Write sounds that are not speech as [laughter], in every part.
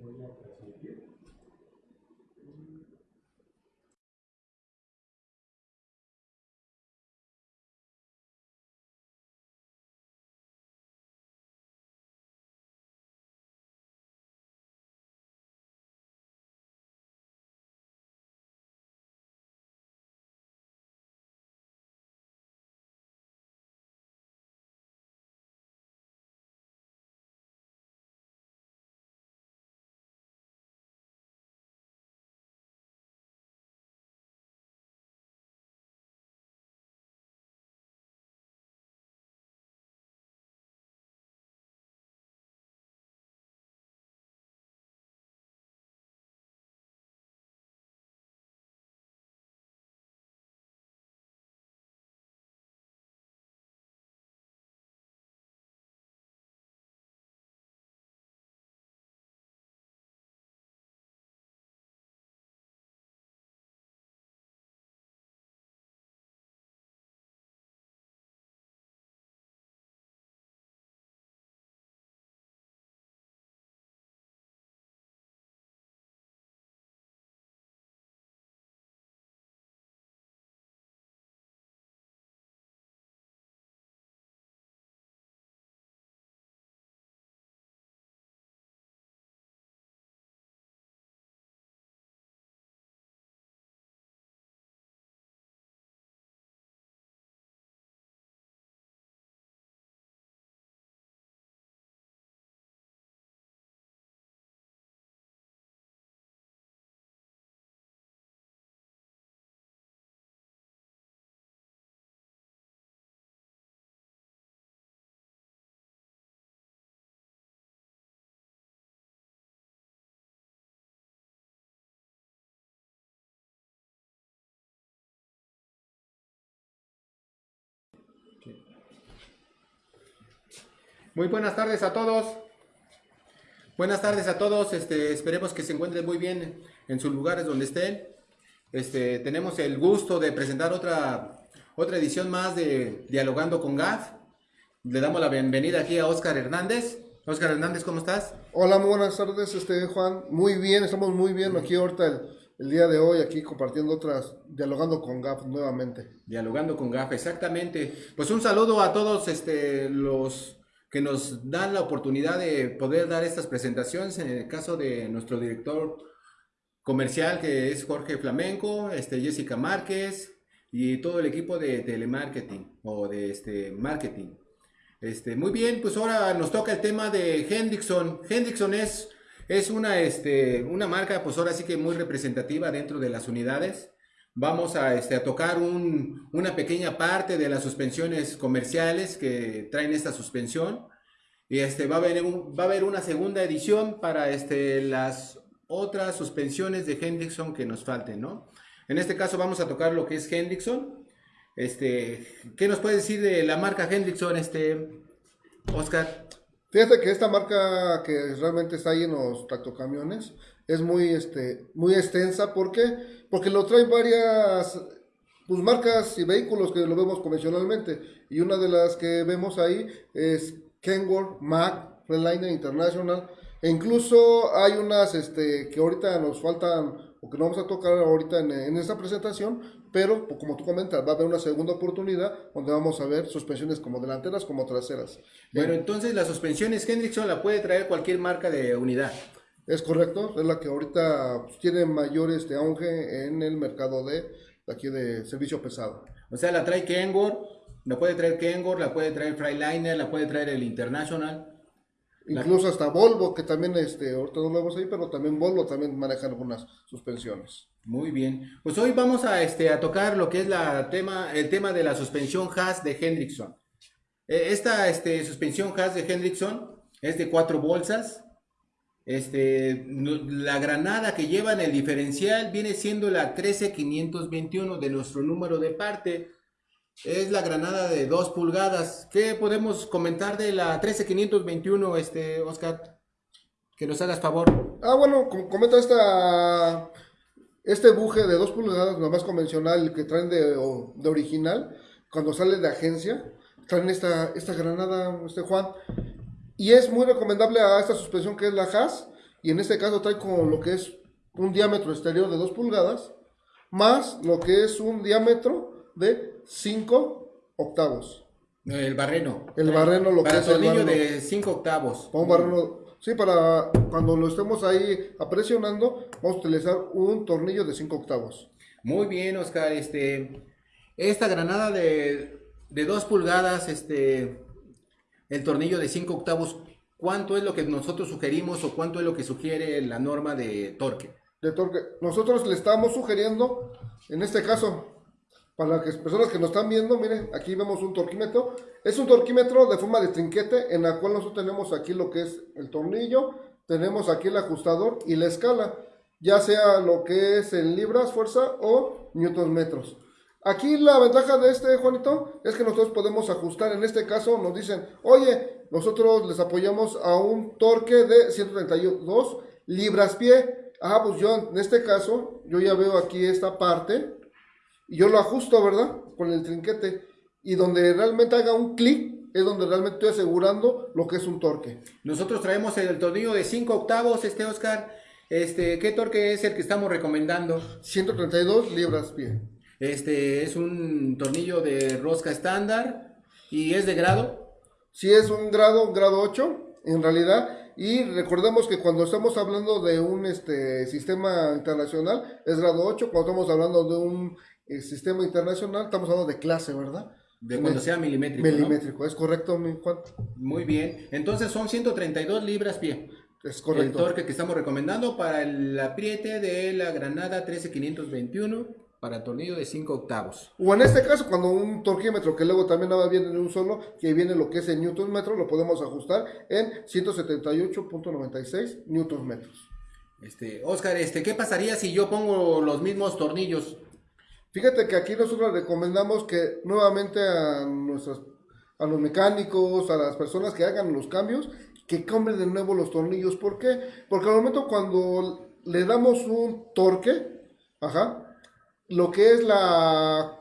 Voy a transmitir. Muy buenas tardes a todos. Buenas tardes a todos. Este, esperemos que se encuentren muy bien en sus lugares donde estén. Este, tenemos el gusto de presentar otra, otra edición más de Dialogando con GAF. Le damos la bienvenida aquí a Oscar Hernández. Oscar Hernández, ¿cómo estás? Hola, muy buenas tardes, este, Juan. Muy bien, estamos muy bien aquí ahorita el, el día de hoy, aquí compartiendo otras, dialogando con GAF nuevamente. Dialogando con GAF, exactamente. Pues un saludo a todos este, los que nos dan la oportunidad de poder dar estas presentaciones. En el caso de nuestro director comercial, que es Jorge Flamenco, este, Jessica Márquez y todo el equipo de telemarketing o de este, marketing. Este, muy bien, pues ahora nos toca el tema de Hendrickson. Hendrickson es, es una, este, una marca, pues ahora sí que muy representativa dentro de las unidades. Vamos a, este, a tocar un, una pequeña parte de las suspensiones comerciales que traen esta suspensión. Y este, va, a haber va a haber una segunda edición para este, las otras suspensiones de Hendrickson que nos falten, ¿no? En este caso vamos a tocar lo que es Hendrickson. Este, ¿Qué nos puede decir de la marca Hendrickson, este, Oscar? Fíjate que esta marca que realmente está ahí en los tractocamiones es muy, este, muy extensa. ¿Por qué? Porque lo traen varias pues, marcas y vehículos que lo vemos convencionalmente. Y una de las que vemos ahí es Kenworth, Mack, Redliner International. E incluso hay unas este, que ahorita nos faltan o que no vamos a tocar ahorita en, en esta presentación, pero pues, como tú comentas, va a haber una segunda oportunidad donde vamos a ver suspensiones como delanteras como traseras. Bueno, entonces las suspensiones Hendrickson la puede traer cualquier marca de unidad. Es correcto, es la que ahorita pues, tiene mayor este auge en el mercado de, de aquí de servicio pesado. O sea, la trae Kenworth, la puede traer Kenworth, la puede traer Freightliner, la puede traer el International. La- Incluso hasta Volvo, que también este, ahorita no lo vemos ahí, pero también Volvo también maneja algunas suspensiones. Muy bien. Pues hoy vamos a, este, a tocar lo que es la tema, el tema de la suspensión Haas de Hendrickson. Eh, Esta este, suspensión Haas de Hendrickson es de cuatro bolsas. Este, la granada que lleva en el diferencial viene siendo la 13521 de nuestro número de parte. Es la granada de 2 pulgadas. ¿Qué podemos comentar de la 13521, este, Oscar? Que nos hagas favor. Ah, bueno, comenta esta, este buje de 2 pulgadas, lo más convencional, que traen de, de original, cuando sale de agencia, traen esta, esta granada, este Juan, y es muy recomendable a esta suspensión que es la Haas, y en este caso trae con lo que es un diámetro exterior de 2 pulgadas, más lo que es un diámetro de 5 octavos. El barreno. El barreno, lo Para que es el tornillo barreno. de 5 octavos. Para un barreno, sí, para cuando lo estemos ahí apresionando, vamos a utilizar un tornillo de 5 octavos. Muy bien, Oscar. Este, esta granada de, de 2 pulgadas, este, el tornillo de 5 octavos, ¿cuánto es lo que nosotros sugerimos o cuánto es lo que sugiere la norma de torque? de torque. Nosotros le estamos sugiriendo, en este caso, para las personas que nos están viendo, miren, aquí vemos un torquímetro. Es un torquímetro de forma de trinquete, en la cual nosotros tenemos aquí lo que es el tornillo, tenemos aquí el ajustador y la escala, ya sea lo que es en libras, fuerza o newtons metros. Aquí la ventaja de este, Juanito, es que nosotros podemos ajustar. En este caso nos dicen, oye, nosotros les apoyamos a un torque de 132 libras pie. Ah, pues yo en este caso, yo ya veo aquí esta parte y yo lo ajusto, ¿verdad? Con el trinquete. Y donde realmente haga un clic es donde realmente estoy asegurando lo que es un torque. Nosotros traemos el tornillo de 5 octavos, este Oscar. Este, ¿qué torque es el que estamos recomendando? 132 libras pie. Este es un tornillo de rosca estándar y es de grado. Si es un grado, grado 8, en realidad. Y recordemos que cuando estamos hablando de un este, sistema internacional, es grado 8. Cuando estamos hablando de un eh, sistema internacional, estamos hablando de clase, ¿verdad? De cuando sea milimétrico. ¿no? Milimétrico, ¿es correcto, mi Juan? Muy bien. Entonces son 132 libras pie. Es El correcto. torque que estamos recomendando para el apriete de la granada 13521 para tornillo de 5 octavos. O en este caso, cuando un torquímetro que luego también nada viene en un solo, que viene lo que es en newton metro, lo podemos ajustar en 178.96 newton metros. Este, Oscar, este, ¿qué pasaría si yo pongo los mismos tornillos? Fíjate que aquí nosotros recomendamos que nuevamente a nuestros a los mecánicos, a las personas que hagan los cambios, que cambien de nuevo los tornillos. ¿Por qué? Porque al momento cuando le damos un torque, ajá, lo que es la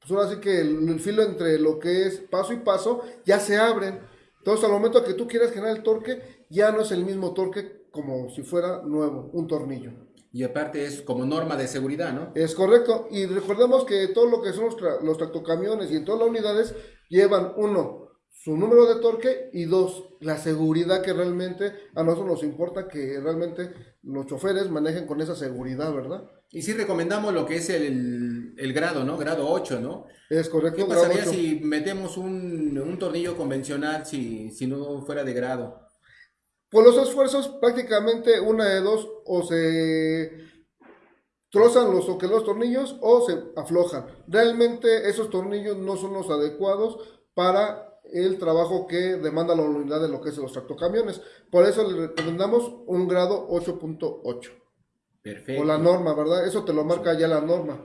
pues ahora sí que el, el filo entre lo que es paso y paso ya se abren. Entonces, al momento que tú quieras generar el torque, ya no es el mismo torque como si fuera nuevo, un tornillo. Y aparte es como norma de seguridad, ¿no? Es correcto. Y recordemos que todo lo que son los, tra- los tractocamiones y en todas las unidades llevan uno, su número de torque y dos, la seguridad que realmente a nosotros nos importa que realmente los choferes manejen con esa seguridad, ¿verdad? Y sí recomendamos lo que es el, el grado, ¿no? Grado 8, ¿no? Es correcto. ¿Qué grado pasaría si metemos un, un tornillo convencional si, si no fuera de grado? Pues los esfuerzos prácticamente una de dos o se trozan los o que los tornillos o se aflojan. Realmente esos tornillos no son los adecuados para el trabajo que demanda la unidad de lo que es los tractocamiones. Por eso le recomendamos un grado 8.8 Perfecto. o la norma, ¿verdad? Eso te lo marca ya la norma.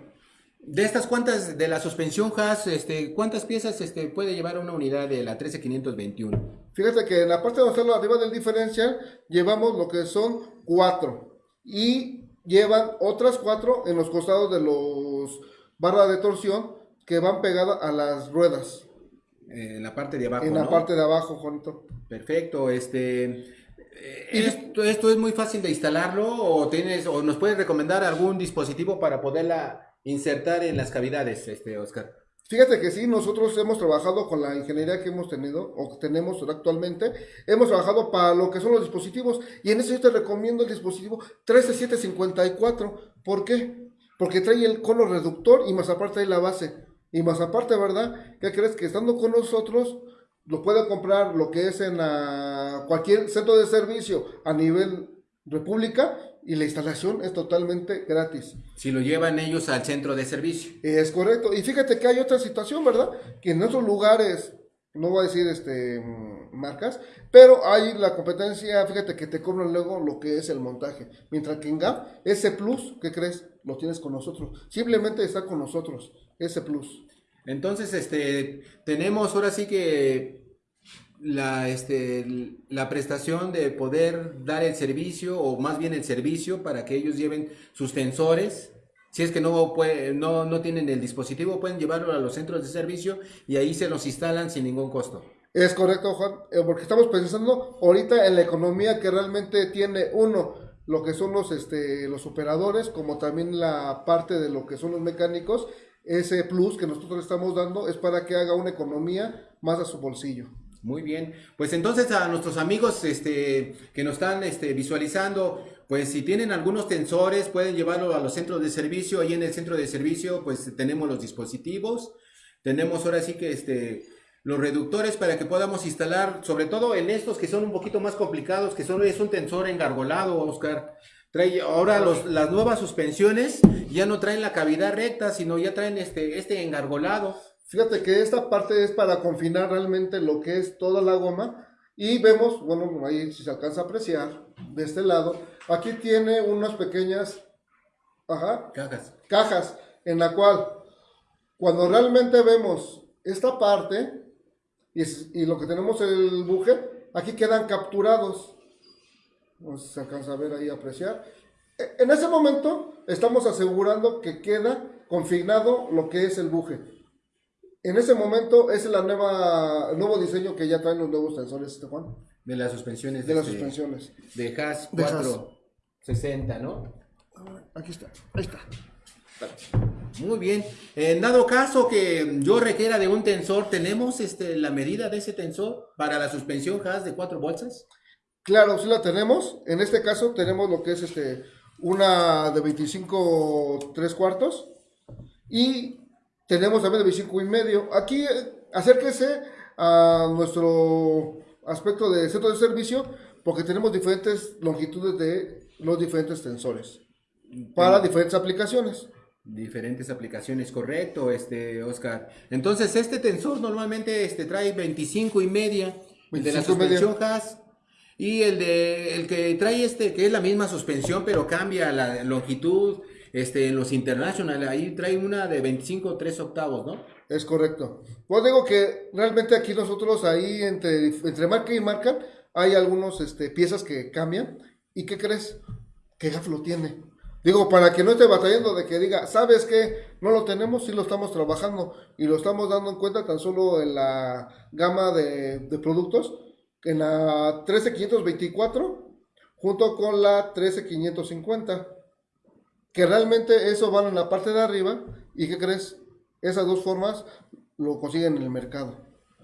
De estas cuántas de la suspensión Haas, este, ¿cuántas piezas este, puede llevar una unidad de la 13521? Fíjate que en la parte está arriba del diferencial llevamos lo que son cuatro y llevan otras cuatro en los costados de los barras de torsión que van pegadas a las ruedas en la parte de abajo, en la ¿no? parte de abajo, Juanito. Perfecto, este... eh, esto, esto es muy fácil de instalarlo o tienes o nos puedes recomendar algún dispositivo para poderla insertar en las cavidades, este Oscar. Fíjate que sí, nosotros hemos trabajado con la ingeniería que hemos tenido o que tenemos actualmente, hemos trabajado para lo que son los dispositivos y en eso yo te recomiendo el dispositivo 13754. ¿Por qué? Porque trae el cono reductor y más aparte trae la base. Y más aparte, ¿verdad? ¿Qué crees? Que estando con nosotros lo puede comprar lo que es en la- cualquier centro de servicio a nivel república y la instalación es totalmente gratis. Si lo llevan ellos al centro de servicio. Es correcto. Y fíjate que hay otra situación, ¿verdad? Que en otros lugares, no voy a decir este marcas, pero hay la competencia, fíjate que te cobran luego lo que es el montaje. Mientras que en GAP, ese plus, ¿qué crees? Lo tienes con nosotros. Simplemente está con nosotros, ese plus. Entonces, este, tenemos ahora sí que la, este, la prestación de poder dar el servicio, o más bien el servicio, para que ellos lleven sus tensores. Si es que no, puede, no, no tienen el dispositivo, pueden llevarlo a los centros de servicio y ahí se los instalan sin ningún costo. Es correcto, Juan, eh, porque estamos pensando ahorita en la economía que realmente tiene uno, lo que son los, este, los operadores, como también la parte de lo que son los mecánicos. Ese plus que nosotros le estamos dando es para que haga una economía más a su bolsillo. Muy bien, pues entonces a nuestros amigos este, que nos están este, visualizando, pues si tienen algunos tensores pueden llevarlo a los centros de servicio. Ahí en el centro de servicio pues tenemos los dispositivos, tenemos ahora sí que este, los reductores para que podamos instalar, sobre todo en estos que son un poquito más complicados, que son, es un tensor engargolado, Oscar. Trae, ahora los, las nuevas suspensiones ya no traen la cavidad recta, sino ya traen este, este engargolado. Fíjate que esta parte es para confinar realmente lo que es toda la goma. Y vemos, bueno, ahí si se alcanza a apreciar, de este lado, aquí tiene unas pequeñas ajá, Cajas. cajas en la cual cuando realmente vemos esta parte y, y lo que tenemos el buje, aquí quedan capturados. No sé si se alcanza a ver ahí, apreciar. E- En ese momento estamos asegurando que queda confinado lo que es el buje. En ese momento es la nueva, el nuevo diseño que ya traen los nuevos tensores, este Juan, De las suspensiones. de las este, suspensiones. De Haas. 460, ¿no? Aquí está, ahí está. Muy bien. En dado caso que yo requiera de un tensor, ¿tenemos este, la medida de ese tensor para la suspensión HAS de cuatro bolsas? Claro, sí la tenemos. En este caso tenemos lo que es este una de 25 tres cuartos y tenemos también de 25 y medio. Aquí eh, acérquese a nuestro aspecto de centro de servicio porque tenemos diferentes longitudes de los diferentes tensores para diferentes aplicaciones. Diferentes aplicaciones, correcto, este, Oscar. Entonces, este tensor normalmente este, trae 25 y media, de la 25 y media. Y el de el que trae este, que es la misma suspensión, pero cambia la longitud, este, en los international, ahí trae una de 25 3 octavos, ¿no? Es correcto. Pues digo que realmente aquí nosotros ahí entre, entre marca y marca hay algunos este, piezas que cambian. ¿Y qué crees? ¿Qué gaflo tiene? Digo, para que no esté batallando de que diga, ¿sabes qué? No lo tenemos, sí lo estamos trabajando y lo estamos dando en cuenta tan solo en la gama de productos, en la 13524 junto con la 13550 que realmente eso van en la parte de arriba y ¿qué crees? Esas dos formas lo consiguen en el mercado.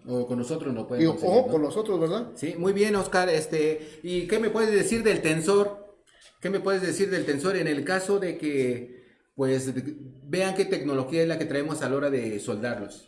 O con nosotros no pueden Y, conseguir, o ¿no? con nosotros, ¿verdad? Sí, muy bien, Oscar. Este, ¿y qué me puedes decir del tensor? ¿Qué me puedes decir del tensor en el caso de que, pues, vean qué tecnología es la que traemos a la hora de soldarlos?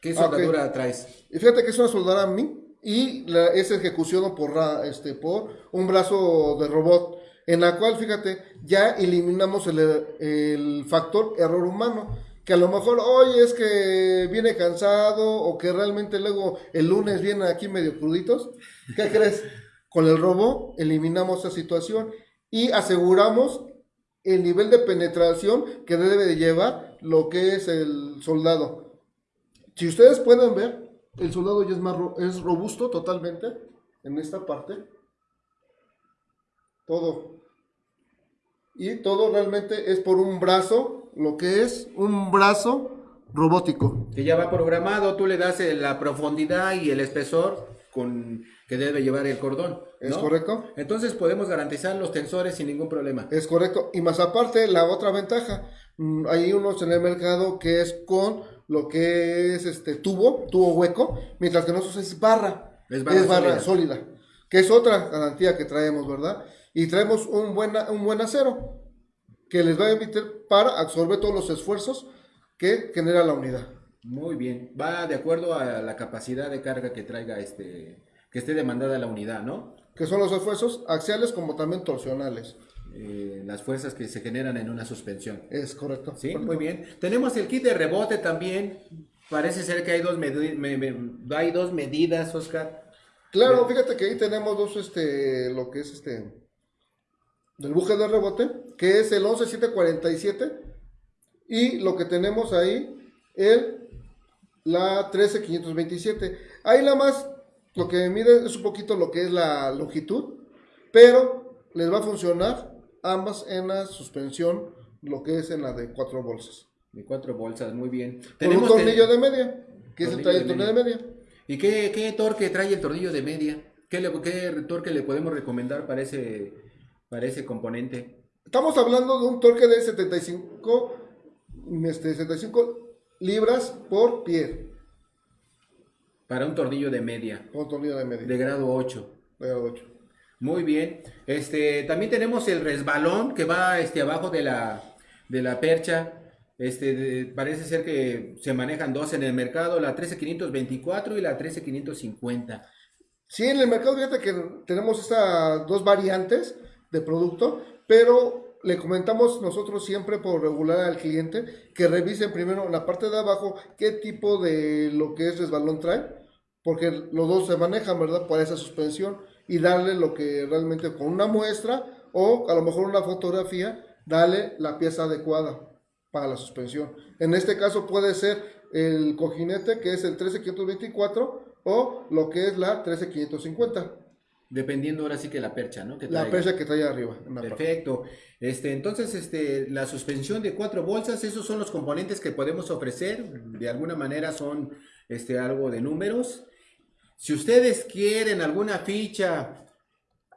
¿Qué Ah, soldadura traes? Y fíjate que es una soldadura MI y la, es ejecución por, este, por un brazo de robot, en la cual, fíjate, ya eliminamos el, el factor error humano. Que a lo mejor hoy es que viene cansado o que realmente luego el lunes viene aquí medio cruditos. ¿Qué [laughs] crees? Con el robot eliminamos esa situación y aseguramos el nivel de penetración que debe de llevar lo que es el soldado. Si ustedes pueden ver, el soldado ya es más ro- es robusto totalmente en esta parte. Todo. Y todo realmente es por un brazo, lo que es un brazo robótico. Que ya va programado, tú le das la profundidad y el espesor con que debe llevar el cordón. ¿Es correcto? Entonces podemos garantizar los tensores sin ningún problema. Es correcto. Y más aparte, la otra ventaja, mm, hay unos en el mercado que es con lo que es este tubo, tubo hueco, mientras que nosotros es barra. Es Es barra barra, sólida. sólida. Que es otra garantía que traemos, ¿verdad? Y traemos un buen, un buen acero que les va a evitar para absorber todos los esfuerzos que genera la unidad. Muy bien. Va de acuerdo a la capacidad de carga que traiga este, que esté demandada la unidad, ¿no? Que son los esfuerzos axiales como también torsionales. Eh, las fuerzas que se generan en una suspensión. Es correcto. Sí, muy bien. Tenemos el kit de rebote también. Parece ser que hay dos, medi- me- me- hay dos medidas, Oscar. Claro, fíjate que ahí tenemos dos, este, lo que es este, del buje de rebote, que es el 11747, y lo que tenemos ahí, el, la 13527. Ahí la más, lo que mide es un poquito lo que es la longitud, pero les va a funcionar ambas en la suspensión, lo que es en la de cuatro bolsas. De cuatro bolsas, muy bien. Con un Tenemos tornillo de media, que es el Tornillo de trayecto de media. ¿Y qué, qué torque trae el tornillo de media? ¿Qué, le, ¿Qué torque le podemos recomendar para ese, para ese componente? Estamos hablando de un torque de 75, este, 75 libras por pie. Para un tornillo de media. Un tornillo de media. De grado 8. De grado 8. Muy bien. Este, también tenemos el resbalón que va este, abajo de la, de la percha. Este, parece ser que se manejan dos en el mercado, la 13524 y la 13550. Sí, en el mercado fíjate que tenemos estas dos variantes de producto, pero le comentamos nosotros siempre por regular al cliente que revisen primero la parte de abajo qué tipo de lo que es resbalón trae, porque los dos se manejan, ¿verdad? Para esa suspensión y darle lo que realmente con una muestra o a lo mejor una fotografía, darle la pieza adecuada para la suspensión. En este caso puede ser el cojinete que es el 13524 o lo que es la 13550. Dependiendo ahora sí que la percha, ¿no? Que la percha que trae arriba. Perfecto. Este, entonces, este, la suspensión de cuatro bolsas, esos son los componentes que podemos ofrecer. De alguna manera son este, algo de números. Si ustedes quieren alguna ficha,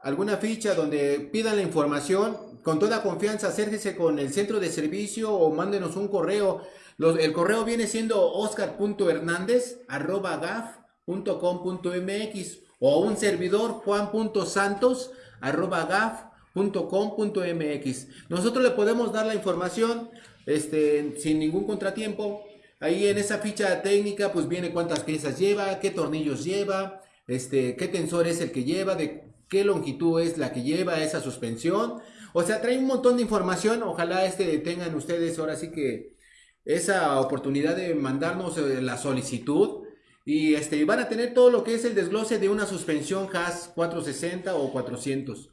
alguna ficha donde pidan la información, con toda confianza acérquese con el centro de servicio o mándenos un correo. el correo viene siendo oscar.hernandez.gaf.com.mx o un servidor juan.santos.gaf.com.mx. Nosotros le podemos dar la información este, sin ningún contratiempo. Ahí en esa ficha técnica pues viene cuántas piezas lleva, qué tornillos lleva, este, qué tensor es el que lleva, de qué longitud es la que lleva esa suspensión. O sea, trae un montón de información. Ojalá este tengan ustedes ahora sí que esa oportunidad de mandarnos eh, la solicitud y este, van a tener todo lo que es el desglose de una suspensión Haas 460 o 400.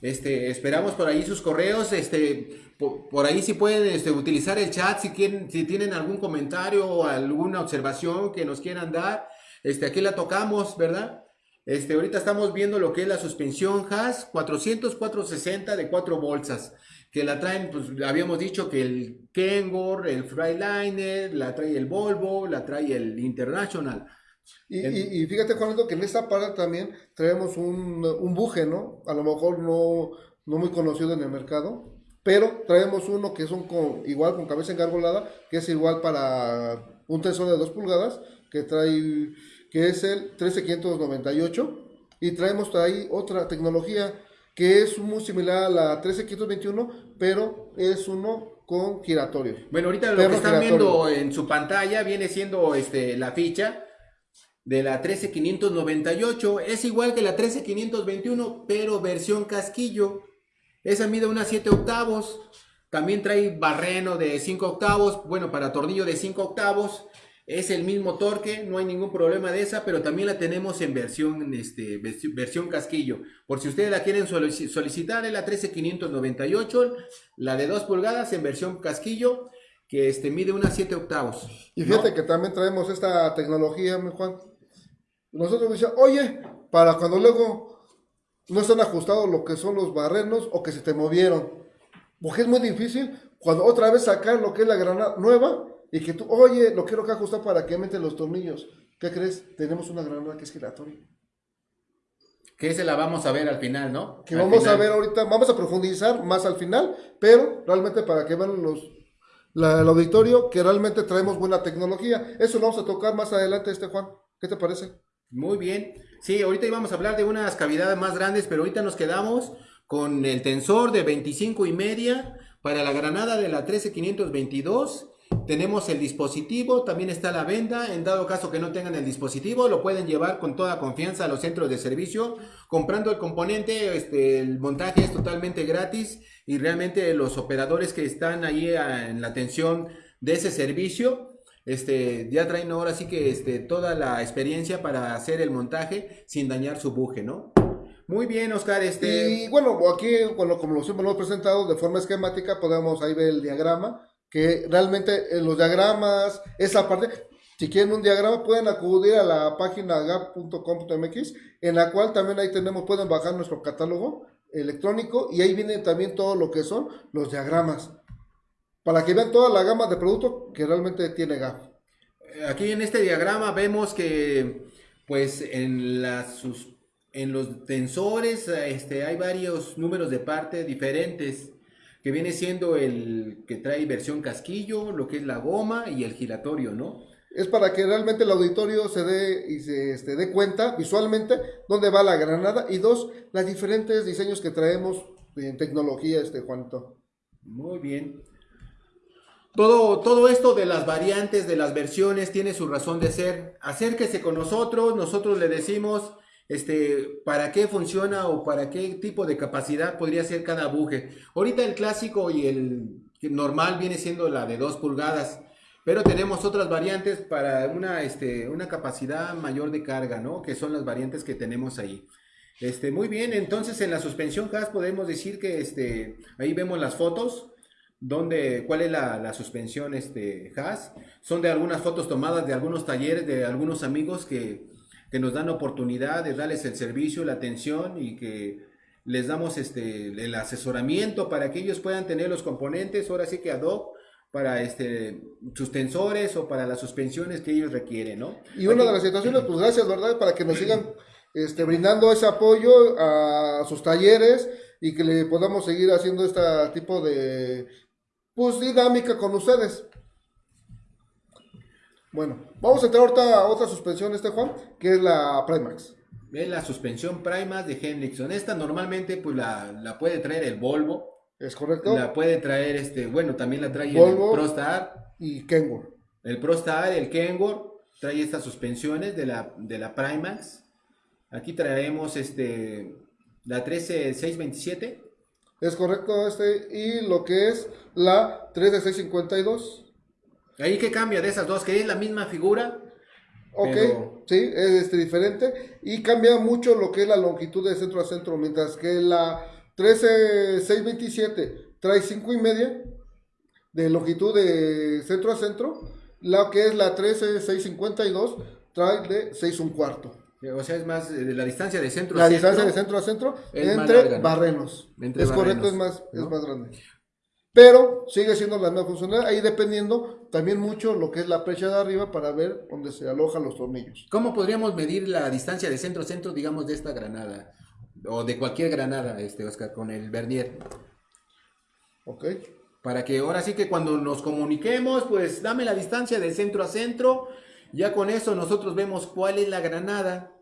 Este, esperamos por ahí sus correos, este, por, ahí si pueden este, utilizar el chat si, quieren, si tienen algún comentario o alguna observación que nos quieran dar, este, aquí la tocamos, ¿verdad? Este, ahorita estamos viendo lo que es la suspensión Haas 400-460 de cuatro bolsas que la traen, pues habíamos dicho que el Kengor, el Freiliner, la trae el Volvo, la trae el International. Y, fíjate, Juanito, que en esta parte también traemos un, un, buje, ¿no? A lo mejor no, no muy conocido en el mercado, pero traemos uno que es un con, igual con cabeza engargolada, que es igual para un tensor de 2 pulgadas, que trae, que es el 13598, y traemos ahí otra tecnología que es muy similar a la 13521, pero es uno con giratorio. Bueno, ahorita lo que están viendo en su pantalla viene siendo este, la ficha de la 13598. Es igual que la 13521, pero versión casquillo. Esa mide unas 7 octavos. También trae barreno de 5 octavos. Bueno, para tornillo de 5 octavos. Es el mismo torque, no hay ningún problema de esa, pero también la tenemos en versión, este, versión casquillo. Por si ustedes la quieren solicitar, es la 13598, la de 2 pulgadas en versión casquillo, que este, mide unas 7 octavos. Y fíjate que también traemos esta tecnología, mi Juan. Nosotros decíamos, oye, para cuando luego no están ajustados lo que son los barrenos o que se te movieron. Porque es muy difícil cuando otra vez sacar lo que es la granada nueva y que tú, oye, lo quiero que ajustar para que meten los tornillos. ¿Qué crees? Tenemos una granada que es giratoria. Que se la vamos a ver al final, ¿no? Que vamos a ver ahorita, vamos a profundizar más al final, pero realmente para que vean los, el auditorio que realmente traemos buena tecnología. Eso lo vamos a tocar más adelante, este Juan. ¿Qué te parece? Muy bien. Sí, ahorita íbamos a hablar de unas cavidades más grandes, pero ahorita nos quedamos con el tensor de 25 y media para la granada de la 13522 tenemos el dispositivo, también está la venda. En dado caso que no tengan el dispositivo, lo pueden llevar con toda confianza a los centros de servicio. Comprando el componente, este, el montaje es totalmente gratis y realmente los operadores que están ahí en la atención de ese servicio, este, ya traen ahora sí que este, toda la experiencia para hacer el montaje sin dañar su buje, ¿no? Muy bien, Oscar. Este... Y bueno, aquí, bueno, como lo hemos presentado de forma esquemática, podemos ahí ver el diagrama que realmente en los diagramas, esa parte, si quieren un diagrama pueden acudir a la página gap.com.mx, en la cual también ahí tenemos, pueden bajar nuestro catálogo electrónico y ahí viene también todo lo que son los diagramas, para que vean toda la gama de productos que realmente tiene GAP. Aquí en este diagrama vemos que pues en las en los tensores este, hay varios números de parte diferentes, que viene siendo el que trae versión casquillo, lo que es la goma y el giratorio, ¿no? Es para que realmente el auditorio se dé y se este, dé cuenta visualmente dónde va la granada y dos, los diferentes diseños que traemos en tecnología, este Juanito. Muy bien. Todo, todo esto de las variantes, de las versiones, tiene su razón de ser. Acérquese con nosotros, nosotros le decimos este, para qué funciona o para qué tipo de capacidad podría ser cada buje. Ahorita el clásico y el normal viene siendo la de 2 pulgadas, pero tenemos otras variantes para una, este, una capacidad mayor de carga, ¿no? Que son las variantes que tenemos ahí. Este, muy bien, entonces en la suspensión gas podemos decir que este, ahí vemos las fotos, donde, cuál es la, la suspensión este, Haas. Son de algunas fotos tomadas de algunos talleres, de algunos amigos que que nos dan oportunidad de darles el servicio, la atención y que les damos este, el asesoramiento para que ellos puedan tener los componentes, ahora sí que ad hoc, para este, sus tensores o para las suspensiones que ellos requieren, ¿no? Y una de las situaciones, pues gracias, ¿verdad? Para que nos sigan [clears throat] este, brindando ese apoyo a sus talleres y que le podamos seguir haciendo este tipo de pues, dinámica con ustedes. Bueno, vamos a entrar ahorita a otra suspensión, este Juan, que es la Primax. Es la suspensión Primax de Hendrickson. Esta normalmente pues la, puede traer el Volvo. Es correcto. La puede traer, este, bueno, también la trae el ProStar. Y Kenworth. El ProStar, el Kenworth, trae estas suspensiones de la, de la Primax. Aquí traeremos este, la 13627. Es correcto, este, y lo que es la 13652. Ahí que cambia de esas dos, que es la misma figura. Ok, sí, es este, diferente. Y cambia mucho lo que es la longitud de centro a centro, mientras que la 13627 trae 5 y media de longitud de centro a centro. La que es la 13652 trae de 6 un cuarto. O sea, es más de la distancia de centro a centro. La distancia de centro a centro entre barrenos. es correcto, es más, es más grande. Pero sigue siendo la misma funcionalidad, ahí dependiendo también mucho lo que es la precha de arriba para ver dónde se alojan los tornillos. ¿Cómo podríamos medir la distancia de centro a centro, digamos, de esta granada? O de cualquier granada, este Oscar, con el vernier. Ok. Para que ahora sí que cuando nos comuniquemos, pues dame la distancia de centro a centro. Ya con eso nosotros vemos cuál es la granada,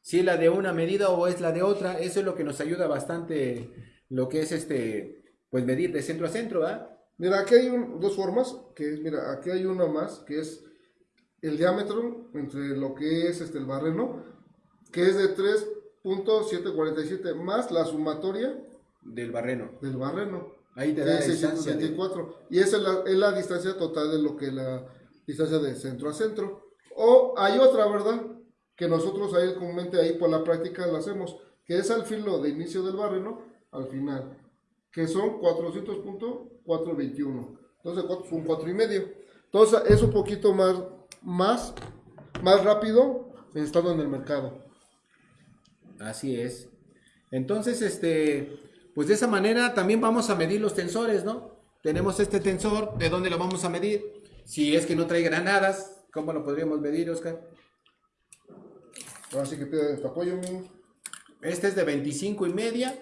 si es la de una medida o es la de otra. Eso es lo que nos ayuda bastante, lo que es este pues medir de centro a centro, ¿ah? Mira, aquí hay dos formas, que es, mira, aquí hay una más, que es el diámetro entre lo que es este, el barreno, que es de 3.747 más la sumatoria del barreno. Del barreno. Ahí te da es 624. Y esa es la, es la, distancia total de lo que es la distancia de centro a centro. O hay otra, ¿verdad? Que nosotros ahí comúnmente ahí por la práctica la hacemos, que es al filo de inicio del barreno al final que son 400.421. Entonces son 4 y medio. Entonces es un poquito más, más, más rápido estando en el mercado. Así es. Entonces, este, pues de esa manera también vamos a medir los tensores, ¿no? Tenemos este tensor, ¿de dónde lo vamos a medir? Si es que no trae granadas, ¿cómo lo podríamos medir, Oscar? Así que pide tu apoyo, Este es de 25 y media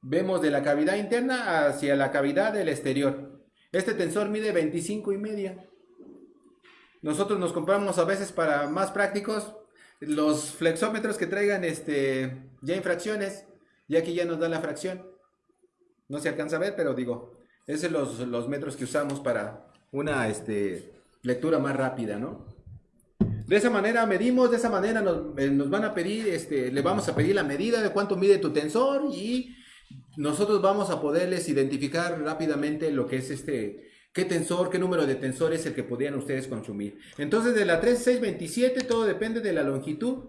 Vemos de la cavidad interna hacia la cavidad del exterior. Este tensor mide 25 y media. Nosotros nos compramos a veces para más prácticos los flexómetros que traigan este, ya en fracciones. Y aquí ya nos da la fracción. No se alcanza a ver, pero digo, esos son los, metros que usamos para una este, lectura más rápida, ¿no? De esa manera medimos, de esa manera nos, eh, nos, van a pedir, este, le vamos a pedir la medida de cuánto mide tu tensor y nosotros vamos a poderles identificar rápidamente lo que es este, qué tensor, qué número de tensor es el que podrían ustedes consumir. Entonces de la 3627 todo depende de la longitud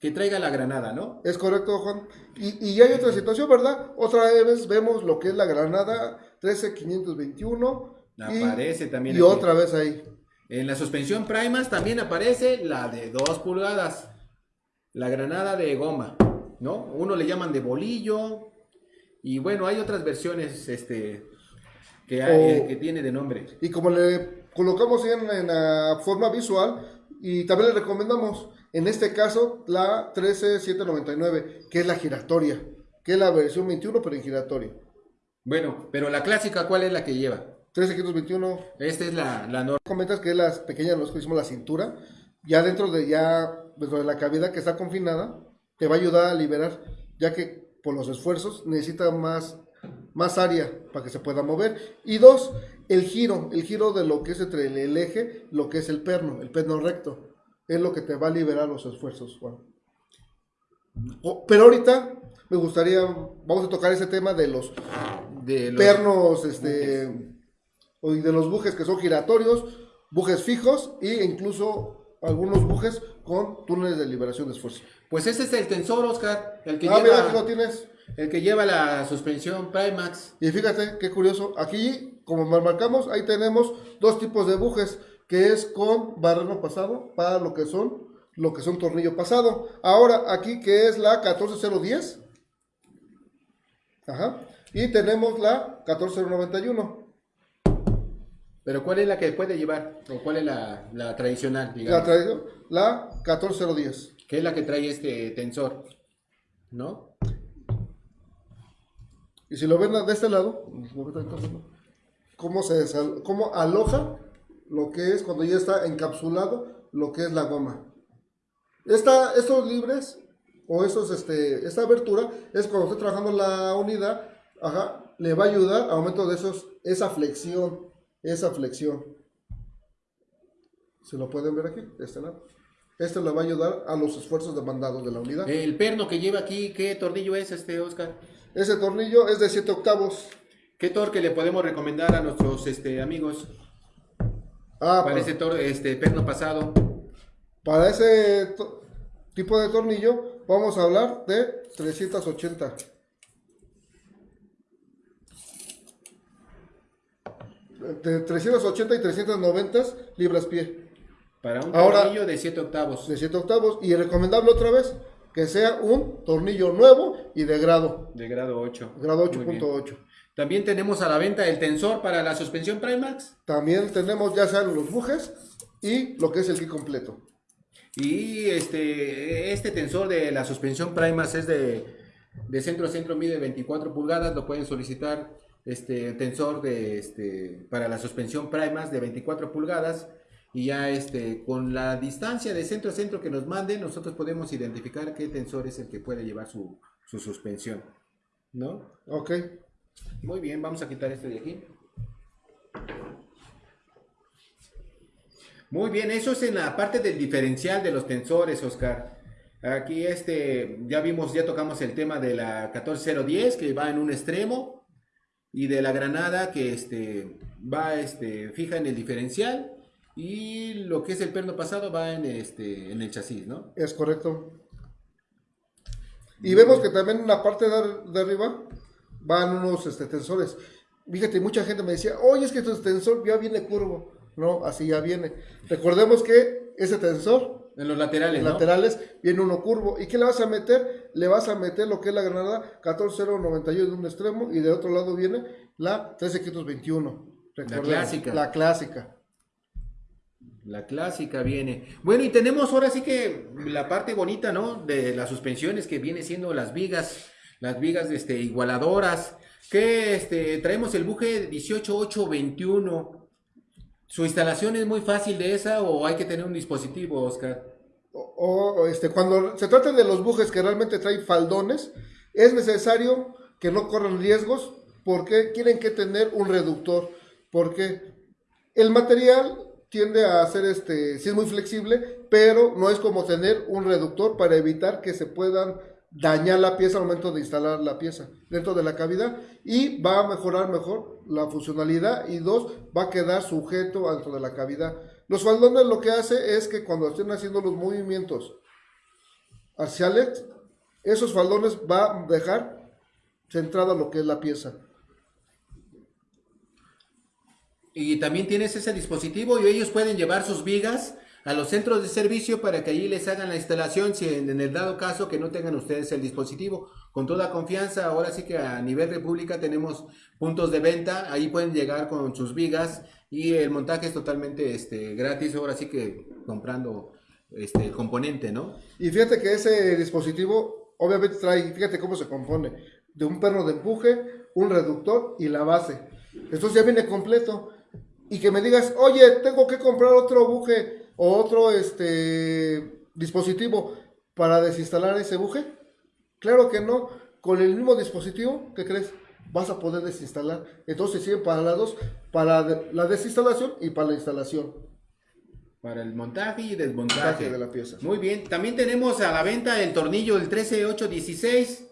que traiga la granada, ¿no? Es correcto, Juan. Y, y hay otra situación, ¿verdad? Otra vez vemos lo que es la granada 13521. Aparece también. Y otra vez ahí. En la suspensión Primas también aparece la de 2 pulgadas. La granada de goma, ¿no? Uno le llaman de bolillo, y bueno, hay otras versiones este, que, hay, que tiene de nombre. Y como le colocamos en, en la forma visual, y también le recomendamos En este caso, la 13799, que es la giratoria, que es la versión 21, pero en giratoria. Bueno, pero la clásica, ¿cuál es la que lleva? 13521. Esta es la, la normal. Comentas que es la pequeña, nosotros hicimos la cintura, ya dentro de ya dentro de la cavidad que está confinada, te va a ayudar a liberar, ya que por los esfuerzos necesita más, más área para que se pueda mover. Y dos, el giro, el giro de lo que es entre el, eje, lo que es el perno, el perno recto, es lo que te va a liberar los esfuerzos, Juan. O- pero ahorita me gustaría, vamos a tocar ese tema de los De los- pernos, este, y de los bujes que son giratorios, bujes fijos e incluso algunos bujes con túneles de liberación de esfuerzo. Pues ese es el tensor, Oscar, el que, Ah, mira, aquí lleva, lo tienes. el que lleva la suspensión Primax. Y fíjate, qué curioso. Aquí, como marcamos, ahí tenemos dos tipos de bujes, que es con barreno pasado para lo que son, lo que son tornillo pasado. Ahora, aquí que es la 14010. Ajá. Y tenemos la 14091. Pero ¿cuál es la que puede llevar? ¿O cuál es la, la tradicional, La, digamos? traigo, la 14010. que es la que trae este tensor, ¿no? Y si lo ven de este lado, cómo se cómo aloja lo que es cuando ya está encapsulado lo que es la goma. Esta, estos libres o esos, este, esta abertura es cuando esté trabajando la unidad, ajá, le va a ayudar a aumento de esos, esa flexión, esa flexión. ¿Se lo pueden ver aquí? De este lado. Este le va a ayudar a los esfuerzos demandados de la unidad. El perno que lleva aquí, ¿qué tornillo es este, Oscar? Ese tornillo es de 7 octavos. ¿Qué torque le podemos recomendar a nuestros este, amigos Ah, para para- ese tor- este, perno pasado? Para ese tipo de tornillo vamos a hablar de 380. De 380 y 390 libras pie Para un Ahora- tornillo de 7 octavos. de 7 octavos y recomendable otra vez que sea un tornillo nuevo y de grado, De grado 8. grado Muy bien. 8.8. También tenemos a la venta el tensor para la suspensión Primax. También tenemos ya sean los bujes y lo que es el kit completo. Y este, este tensor de la suspensión Primax es de, de centro a centro, mide 24 pulgadas. Lo pueden solicitar este tensor de, este, para la suspensión Primax de 24 pulgadas. Y ya este, con la distancia de centro a centro que nos manden, nosotros podemos identificar qué tensor es el que puede llevar su, su suspensión. ¿No? Ok. Muy bien, vamos a quitar este de aquí. Muy bien, eso es en la parte del diferencial de los tensores, Oscar. Aquí este, ya vimos, ya tocamos el tema de la 14010 que va en un extremo y de la granada que este, va este, fija en el diferencial y lo que es el perno pasado va en, este, en el chasis, ¿no? Es correcto. Y vemos que también en la parte de, arriba van unos este, tensores. Fíjate, mucha gente me decía, oye, es que tu tensor ya viene curvo. No, así ya viene. Recordemos que ese tensor, En los laterales, en ¿no? laterales, viene uno curvo. ¿Y qué le vas a meter? Le vas a meter lo que es la granada 14091 de un extremo y de otro lado viene la 13521. Recordemos, clásica. La clásica. La clásica viene. Bueno, y tenemos ahora sí que la parte bonita, ¿no? De las suspensiones que viene siendo las vigas, las vigas este, igualadoras. Que este, traemos el buje 18821. ¿Su instalación es muy fácil de esa o hay que tener un dispositivo, Oscar? o, este, cuando se trata de los bujes que realmente traen faldones, es necesario que no corran riesgos porque tienen que tener un reductor. Porque el material tiende a ser, este, sí es muy flexible, pero no es como tener un reductor para evitar que se puedan dañar la pieza al momento de instalar la pieza dentro de la cavidad y va a mejorar mejor la funcionalidad y dos, va a quedar sujeto dentro de la cavidad. Los faldones lo que hace es que cuando estén haciendo los movimientos hacia Alex, esos faldones va a dejar centrada lo que es la pieza. Y también tienes ese dispositivo y ellos pueden llevar sus vigas a los centros de servicio para que allí les hagan la instalación si en, el dado caso que no tengan ustedes el dispositivo. Con toda confianza, ahora sí que a nivel república tenemos puntos de venta, ahí pueden llegar con sus vigas y el montaje es totalmente este, gratis, ahora sí que comprando este, componente, ¿no? Y fíjate que ese dispositivo, obviamente trae, fíjate cómo se compone, de un perno de empuje, un reductor y la base. Entonces ya viene completo. Y que me digas, oye, tengo que comprar otro buje otro este, dispositivo para desinstalar ese buje. Claro que no. Con el mismo dispositivo, ¿qué crees? Vas a poder desinstalar. Entonces sirve para las dos, para la desinstalación y para la instalación. Para el montaje y desmontaje de la pieza. Muy bien. También tenemos a la venta el tornillo del 13816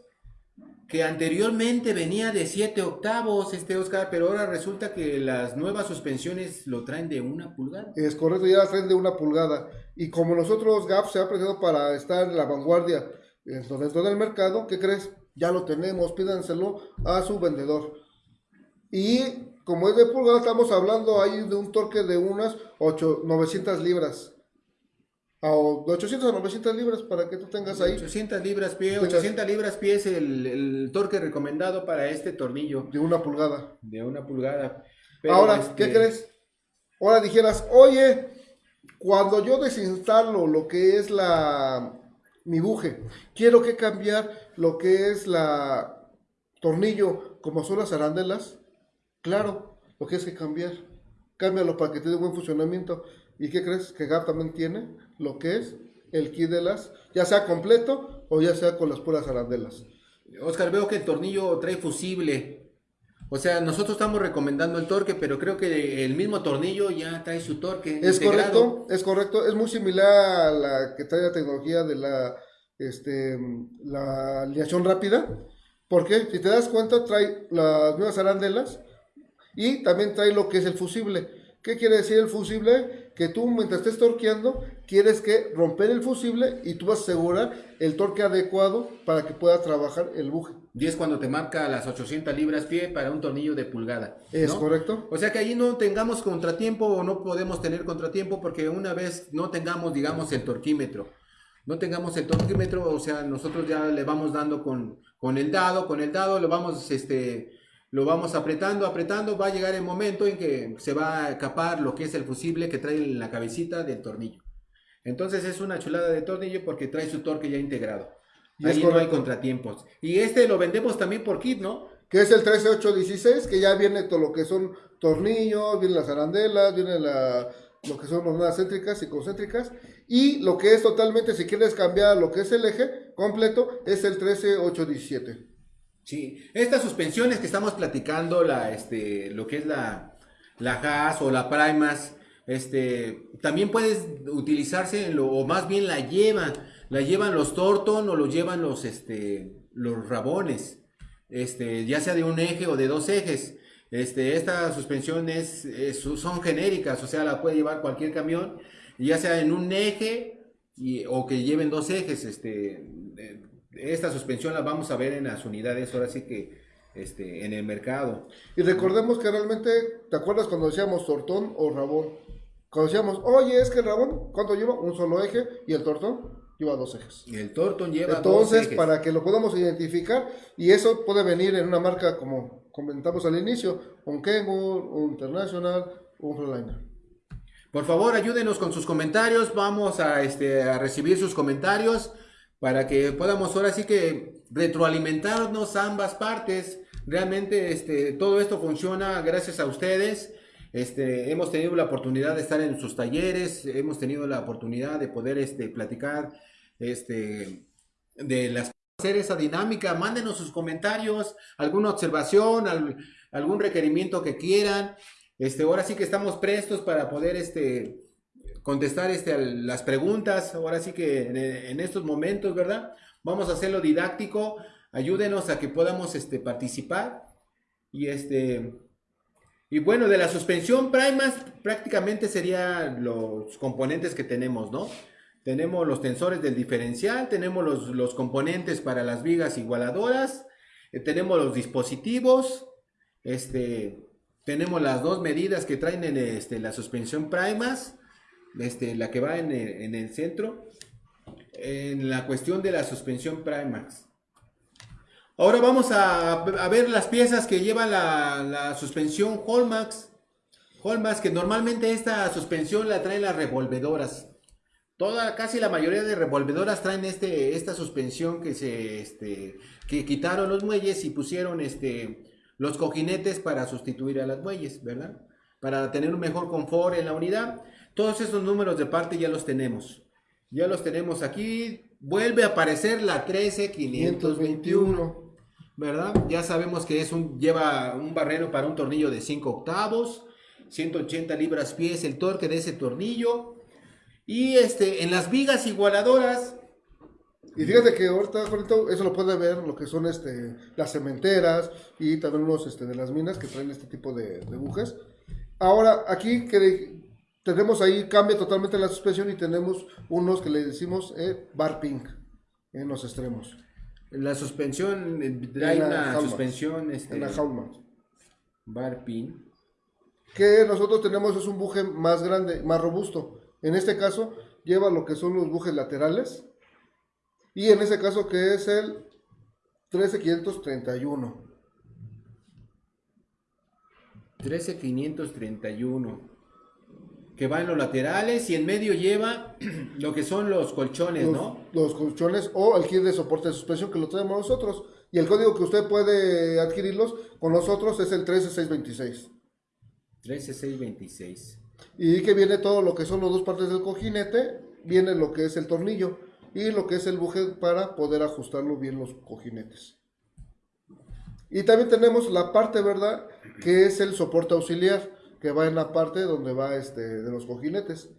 que anteriormente venía de 7 octavos, este Oscar, pero ahora resulta que las nuevas suspensiones lo traen de una pulgada. Es correcto, ya traen de una pulgada. Y como nosotros GAP se ha aprendido para estar en la vanguardia dentro, dentro del mercado, ¿qué crees? Ya lo tenemos, pídanselo a su vendedor. Y como es de pulgada, estamos hablando ahí de un torque de unas 8, 900 libras de 800 a 900 libras para que tú tengas ahí. 800 libras pie, 800 libras pie es el, torque recomendado para este tornillo. De una pulgada. De una pulgada. Ahora, ¿qué este crees? Ahora dijeras, oye, cuando yo desinstalo lo que es la mi buje, quiero que cambiar lo que es la tornillo, como son las arandelas. Claro, lo que es que cambiar. Cámbialo para que te dé buen funcionamiento. ¿Y qué crees que GAP también tiene? Lo que es el kit de las, ya sea completo o ya sea con las puras arandelas. Oscar, veo que el tornillo trae fusible. O sea, nosotros estamos recomendando el torque, pero creo que el mismo tornillo ya trae su torque. Es correcto, es correcto. Es muy similar a la que trae la tecnología de la, este, la aleación rápida. Porque si te das cuenta, trae las nuevas arandelas y también trae lo que es el fusible. ¿Qué quiere decir el fusible? Que tú mientras estés torqueando, quieres que romper el fusible y tú vas a asegurar el torque adecuado para que pueda trabajar el buje. Y es cuando te marca las 800 libras pie para un tornillo de pulgada. Es correcto. O sea que ahí no tengamos contratiempo o no podemos tener contratiempo porque una vez no tengamos, digamos, el torquímetro. No tengamos el torquímetro, o sea, nosotros ya le vamos dando con, con el dado, con el dado le vamos, este, lo vamos apretando, apretando, va a llegar el momento en que se va a escapar lo que es el fusible que trae en la cabecita del tornillo. Entonces es una chulada de tornillo porque trae su torque ya integrado. Y Ahí no hay contratiempos. Y este lo vendemos también por kit, ¿no? Que es el 13816, que ya viene todo lo que son tornillos, vienen las arandelas, viene la, lo que son las céntricas y concéntricas. Y lo que es totalmente, si quieres cambiar lo que es el eje completo, es el 13817. Sí, estas suspensiones que estamos platicando, la, este, lo que es la, la o la Primas, este, también puedes utilizarse, en lo, o más bien la llevan, la llevan los Torton o lo llevan los, este, los Rabones, este, ya sea de un eje o de dos ejes. Este, estas suspensiones son genéricas, o sea, la puede llevar cualquier camión, ya sea en un eje y, o que lleven dos ejes, este, esta suspensión la vamos a ver en las unidades, ahora sí que este, en el mercado. Y recordemos que realmente, ¿te acuerdas cuando decíamos tortón o rabón? Cuando decíamos, oye, es que el rabón, ¿cuánto lleva? Un solo eje y el tortón lleva dos ejes. Y el tortón lleva Entonces, dos ejes. para que lo podamos identificar, y eso puede venir en una marca como comentamos al inicio, un Kenwood, un International, un Freightliner. Por favor, ayúdenos con sus comentarios, vamos a, este, a recibir sus comentarios para que podamos ahora sí que retroalimentarnos ambas partes. Realmente este, todo esto funciona gracias a ustedes. Este, hemos tenido la oportunidad de estar en sus talleres, hemos tenido la oportunidad de poder este, platicar este, de hacer esa dinámica. Mándenos sus comentarios, alguna observación, algún requerimiento que quieran. Este, ahora sí que estamos prestos para poder este, contestar este, las preguntas. Ahora sí que en, estos momentos, ¿verdad? Vamos a hacerlo didáctico. Ayúdenos a que podamos este, participar. Y este. Y bueno, de la suspensión Primas prácticamente serían los componentes que tenemos, ¿no? Tenemos los tensores del diferencial, tenemos los, componentes para las vigas igualadoras, eh, tenemos los dispositivos, este, tenemos las dos medidas que traen en este, la suspensión Primas, este, la que va en el, centro, en la cuestión de la suspensión Primax. Ahora vamos a, ver las piezas que lleva la, suspensión Holmax. Holmax, que normalmente esta suspensión la traen las revolvedoras. Toda, casi la mayoría de revolvedoras traen este, esta suspensión que se, este, que quitaron los muelles y pusieron este, los cojinetes para sustituir a las muelles, ¿verdad? Para tener un mejor confort en la unidad. Todos esos números de parte ya los tenemos. Ya los tenemos aquí. Vuelve a aparecer la 13521, ¿verdad? Ya sabemos que es un, lleva un barrero para un tornillo de 5 octavos, 180 libras pies el torque de ese tornillo. Y este, en las vigas igualadoras. Y fíjate que ahorita, Juanito, eso lo puede ver, lo que son este, las cementeras y también unos este, de las minas que traen este tipo de, de bujes. Ahora, aquí que tenemos ahí, cambia totalmente la suspensión y tenemos unos que le decimos eh, bar pink en los extremos. La suspensión eh, trae En la una suspensión este, En la jaula. bar pin. que nosotros tenemos es un buje más grande, más robusto. En este caso lleva lo que son los bujes laterales y en ese caso que es el 13531. 13531 que va en los laterales y en medio lleva [clears throat] lo que son los colchones, Los, ¿no? los colchones o el kit de soporte de suspensión que lo traemos nosotros. Y el código que usted puede adquirirlos con nosotros es el 13626. 13626. Y que viene todo lo que son las dos partes del cojinete, viene lo que es el tornillo y lo que es el buje para poder ajustarlo bien los cojinetes. Y también tenemos la parte, ¿verdad? Que es el soporte auxiliar, que va en la parte donde va este de los cojinetes,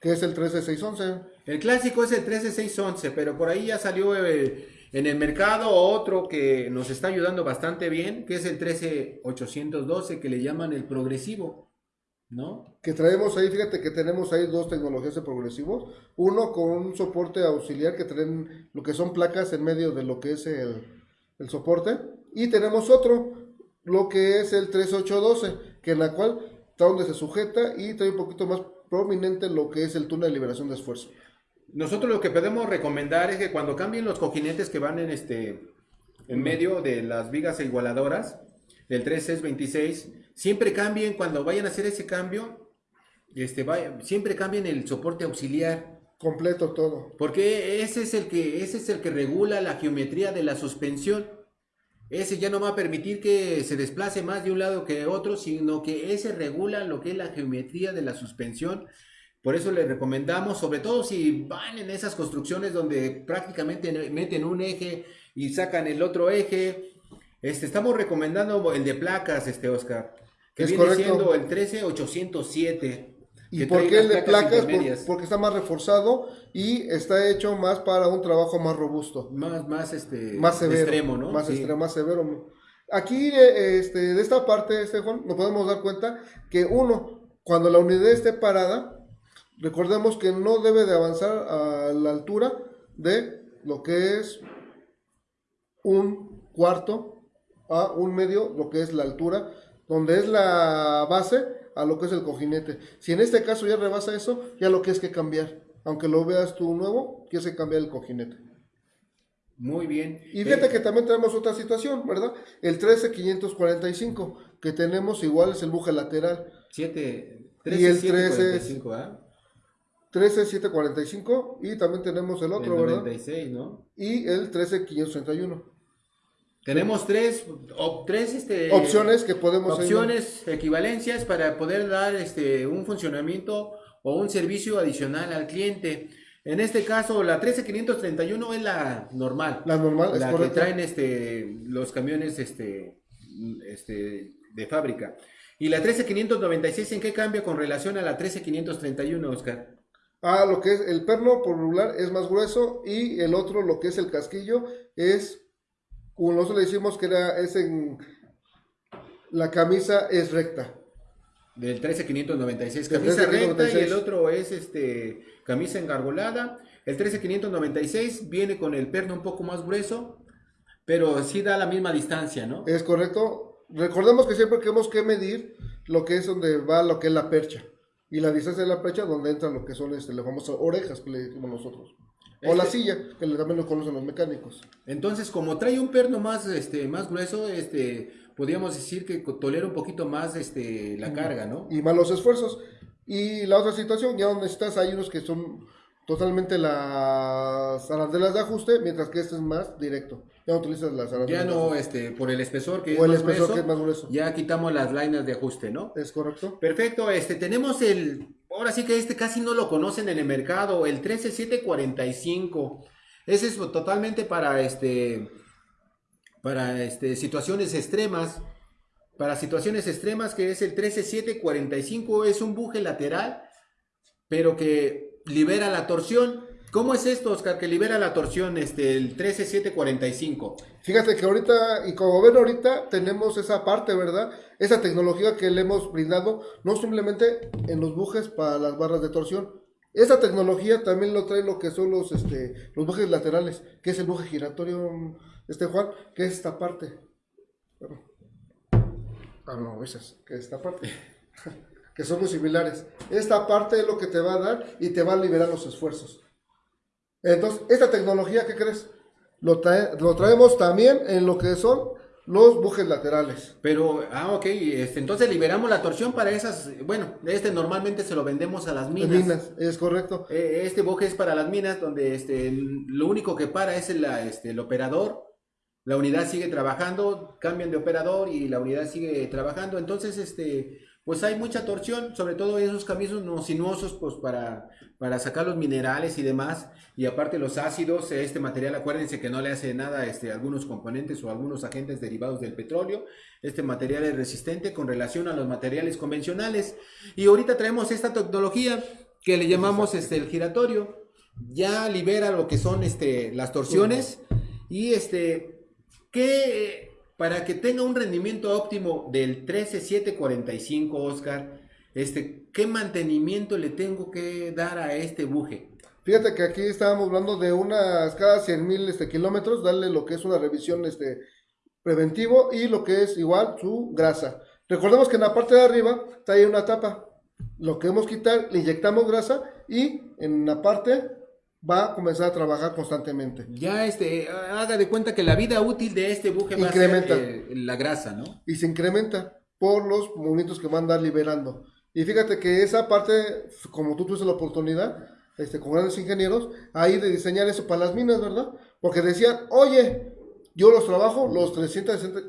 que es el 13611. El clásico es el 13611, pero por ahí ya salió eh, en el mercado otro que nos está ayudando bastante bien, que es el 13812, que le llaman el progresivo, ¿no? Que traemos ahí, fíjate que tenemos ahí dos tecnologías de progresivos. Uno con un soporte auxiliar que traen lo que son placas en medio de lo que es el, el soporte. Y tenemos otro, lo que es el 3812, que en la cual está donde se sujeta y trae un poquito más prominente lo que es el túnel de liberación de esfuerzo. Nosotros lo que podemos recomendar es que cuando cambien los cojinetes que van en este en medio de las vigas igualadoras del 3626, siempre cambien cuando vayan a hacer ese cambio, este vaya- siempre cambien el soporte auxiliar, Completo todo. porque ese es el que ese es el que regula la geometría de la suspensión. Ese ya no va a permitir que se desplace más de un lado que de otro, sino que ese regula lo que es la geometría de la suspensión. Por eso les recomendamos, sobre todo si van en esas construcciones donde prácticamente meten un eje y sacan el otro eje. Este, estamos recomendando el de placas, este Oscar, que Es viene correcto. siendo el 13807. ¿Y por qué el de placas? Por- porque está más reforzado y está hecho más para un trabajo más robusto. más, más, este, más severo, extremo, ¿no? Más Sí. extremo, más severo. Aquí, este, de esta parte, este, Juan, nos podemos dar cuenta que uno, cuando la unidad esté parada, recordemos que no debe de avanzar a la altura de lo que es un cuarto a un medio, lo que es la altura, donde es la base a lo que es el cojinete. Si en este caso ya rebasa eso, ya lo que es que cambiar. Aunque lo veas tú nuevo, tienes que cambiar el cojinete. Muy bien. Y fíjate Eh, que también tenemos otra situación, ¿verdad? El 13545, que tenemos igual es el buje lateral. Siete, Y el 13, 13 45, ¿ah? 13745 y también tenemos el otro, El ¿verdad? 96, ¿no? Y el 13531. Tenemos tres, op- tres este, Opciones que podemos opciones, equivalencias para poder dar este, un funcionamiento o un servicio adicional al cliente. En este caso, la 13531 es la normal. La normal, es la que traen este, los camiones este, este, de fábrica. ¿Y la 13596 en qué cambia con relación a la 13531, Oscar? Ah, lo que es el perno por regular es más grueso y el otro, lo que es el casquillo, es, como nosotros le decimos que era, es en, la camisa es recta. Del 13596, Del camisa recta y 13596. el otro es este camisa engargolada. El 13596 viene con el perno un poco más grueso, pero sí da la misma distancia, ¿no? Es correcto. Recordemos que siempre tenemos que medir lo que es donde va lo que es la percha. Y la distancia de la percha donde entran lo que son este, las famosas orejas que le decimos nosotros. O la Este- silla, que también lo conocen los mecánicos. Entonces, como trae un perno más, este, más grueso, este, podríamos decir que tolera un poquito más, este, la carga, ¿no? Y más los esfuerzos. Y la otra situación, ya donde estás, hay unos que son totalmente las arandelas de ajuste, mientras que este es más directo. Ya no utilizas las arandelas. Ya no, este, por el espesor que O el más espesor grueso, que es más grueso. ya quitamos las líneas de ajuste, ¿no? ¿Es correcto? Perfecto, este, tenemos el, ahora sí que este casi no lo conocen en el mercado, el 13745. Ese es totalmente para, este, para, este, situaciones extremas. Para situaciones extremas, que es el 13745, es un buje lateral, pero que libera la torsión. ¿Cómo es esto, Oscar, que libera la torsión, este, el 13745? Fíjate que ahorita, y como ven ahorita, tenemos esa parte, ¿verdad? Esa tecnología que le hemos brindado, no simplemente en los bujes para las barras de torsión. Esa tecnología también lo trae lo que son los, este, los bujes laterales, que es el buje giratorio, este Juan, que es esta parte. Ah, no, esas, que es esta parte. [laughs] que son muy similares. Esta parte es lo que te va a dar y te va a liberar los esfuerzos. Entonces, esta tecnología, ¿qué crees? Lo, trae- lo traemos también en lo que son los bujes laterales. Pero, ah, ok, este, entonces liberamos la torsión para esas, bueno, este normalmente se lo vendemos a las minas. Minas, es correcto. Eh, Este buje es para las minas donde este, lo único que para es el, este, el operador. La unidad sigue trabajando, cambian de operador y la unidad sigue trabajando. Entonces, este, pues hay mucha torsión, sobre todo esos caminos no sinuosos, pues para, para sacar los minerales y demás. Y aparte los ácidos, este material, acuérdense que no le hace nada este, a algunos componentes o algunos agentes derivados del petróleo. Este material es resistente con relación a los materiales convencionales. Y ahorita traemos esta tecnología que le llamamos este, el giratorio. Ya libera lo que son este, las torsiones y este, que para que tenga un rendimiento óptimo del 13745, Oscar, este, ¿qué mantenimiento le tengo que dar a este buje? Fíjate que aquí estábamos hablando de unas cada 100 mil este, kilómetros, darle lo que es una revisión este, preventivo y lo que es igual su grasa. Recordemos que en la parte de arriba trae una tapa. Lo queremos quitar, le inyectamos grasa y en la parte va a comenzar a trabajar constantemente. Ya este, haga de cuenta que la vida útil de este buje va Incrementa. a ser eh, la grasa, ¿no? y se incrementa por los movimientos que van a andar liberando. Y fíjate que esa parte, como tú tuviste la oportunidad, este, con grandes ingenieros, ahí de diseñar eso para las minas, ¿verdad? Porque decían, oye, yo los trabajo los 360,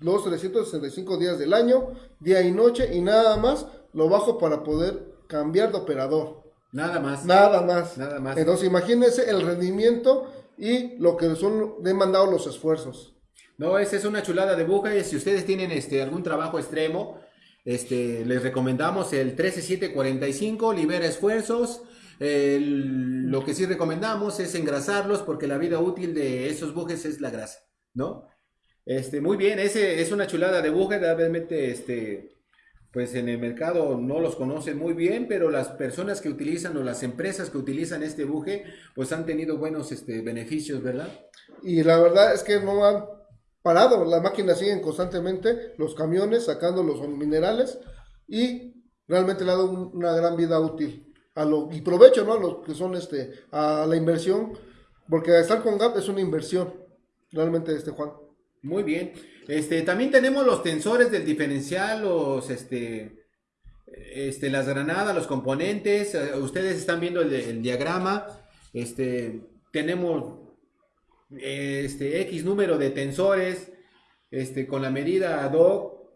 los 365 días del año, día y noche, y nada más lo bajo para poder cambiar de operador. Nada más. Nada más. Nada más. Entonces imagínense el rendimiento y lo que son demandados los esfuerzos. No, esa es una chulada de buja y si ustedes tienen este, algún trabajo extremo, este, les recomendamos el 13745, libera esfuerzos. El- lo que sí recomendamos es engrasarlos porque la vida útil de esos bujes es la grasa, ¿no? Este, muy bien, ese es una chulada de buje, realmente este, pues en el mercado no los conocen muy bien, pero las personas que utilizan o las empresas que utilizan este buje, pues han tenido buenos este, beneficios, ¿verdad? Y la verdad es que no han parado, las máquinas siguen constantemente, los camiones sacando los minerales y realmente le ha dado un- una gran vida útil a lo, y provecho, ¿no? A los que son este, a la inversión, porque estar con GAP es una inversión, realmente, este Juan. Muy bien. Este, también tenemos los tensores del diferencial, los, este, este, las granadas, los componentes. eh, Ustedes están viendo el, diagrama. Este, tenemos este, X número de tensores, este, con la medida ad hoc,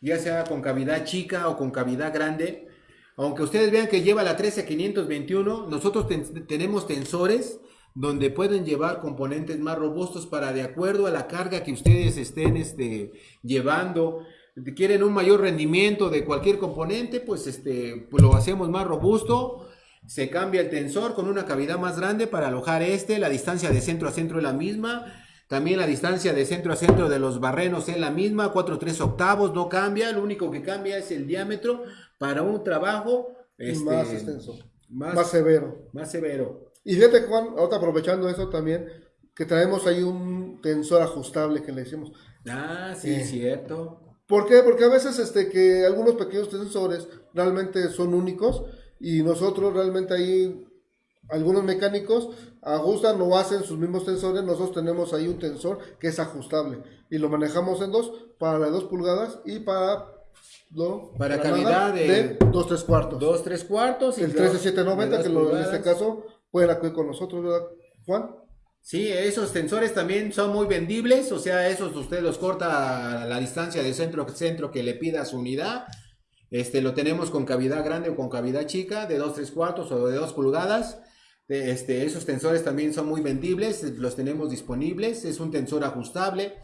ya sea con cavidad chica o con cavidad grande. Aunque ustedes vean que lleva la 13521, nosotros ten- tenemos tensores donde pueden llevar componentes más robustos para de acuerdo a la carga que ustedes estén este, llevando. Quieren un mayor rendimiento de cualquier componente, pues, este, pues lo hacemos más robusto. Se cambia el tensor con una cavidad más grande para alojar este. La distancia de centro a centro es la misma. También la distancia de centro a centro de los barrenos es la misma, 4 3 octavos, no cambia. Lo único que cambia es el diámetro para un trabajo este, más extenso, más, más severo. más severo. Y fíjate, Juan, ahorita aprovechando eso también, que traemos ahí un tensor ajustable que le decimos. Ah, sí, Eh. cierto. ¿Por qué? Porque a veces este, que algunos pequeños tensores realmente son únicos y nosotros realmente ahí, algunos mecánicos ajustan o hacen sus mismos tensores, nosotros tenemos ahí un tensor que es ajustable y lo manejamos en dos, para las dos pulgadas y para... ¿no? Para cavidad de- de 2 3 cuartos. Dos, tres cuartos. y el dos- 13790, de que lo- en este caso pueden acudir con nosotros, ¿verdad, Juan? Sí, esos tensores también son muy vendibles, o sea, esos usted los corta a la distancia de centro a centro que le pida su unidad. Este, lo tenemos con cavidad grande o con cavidad chica, de 2, 3 cuartos o de 2 pulgadas. Este, esos tensores también son muy vendibles, los tenemos disponibles, es un tensor ajustable.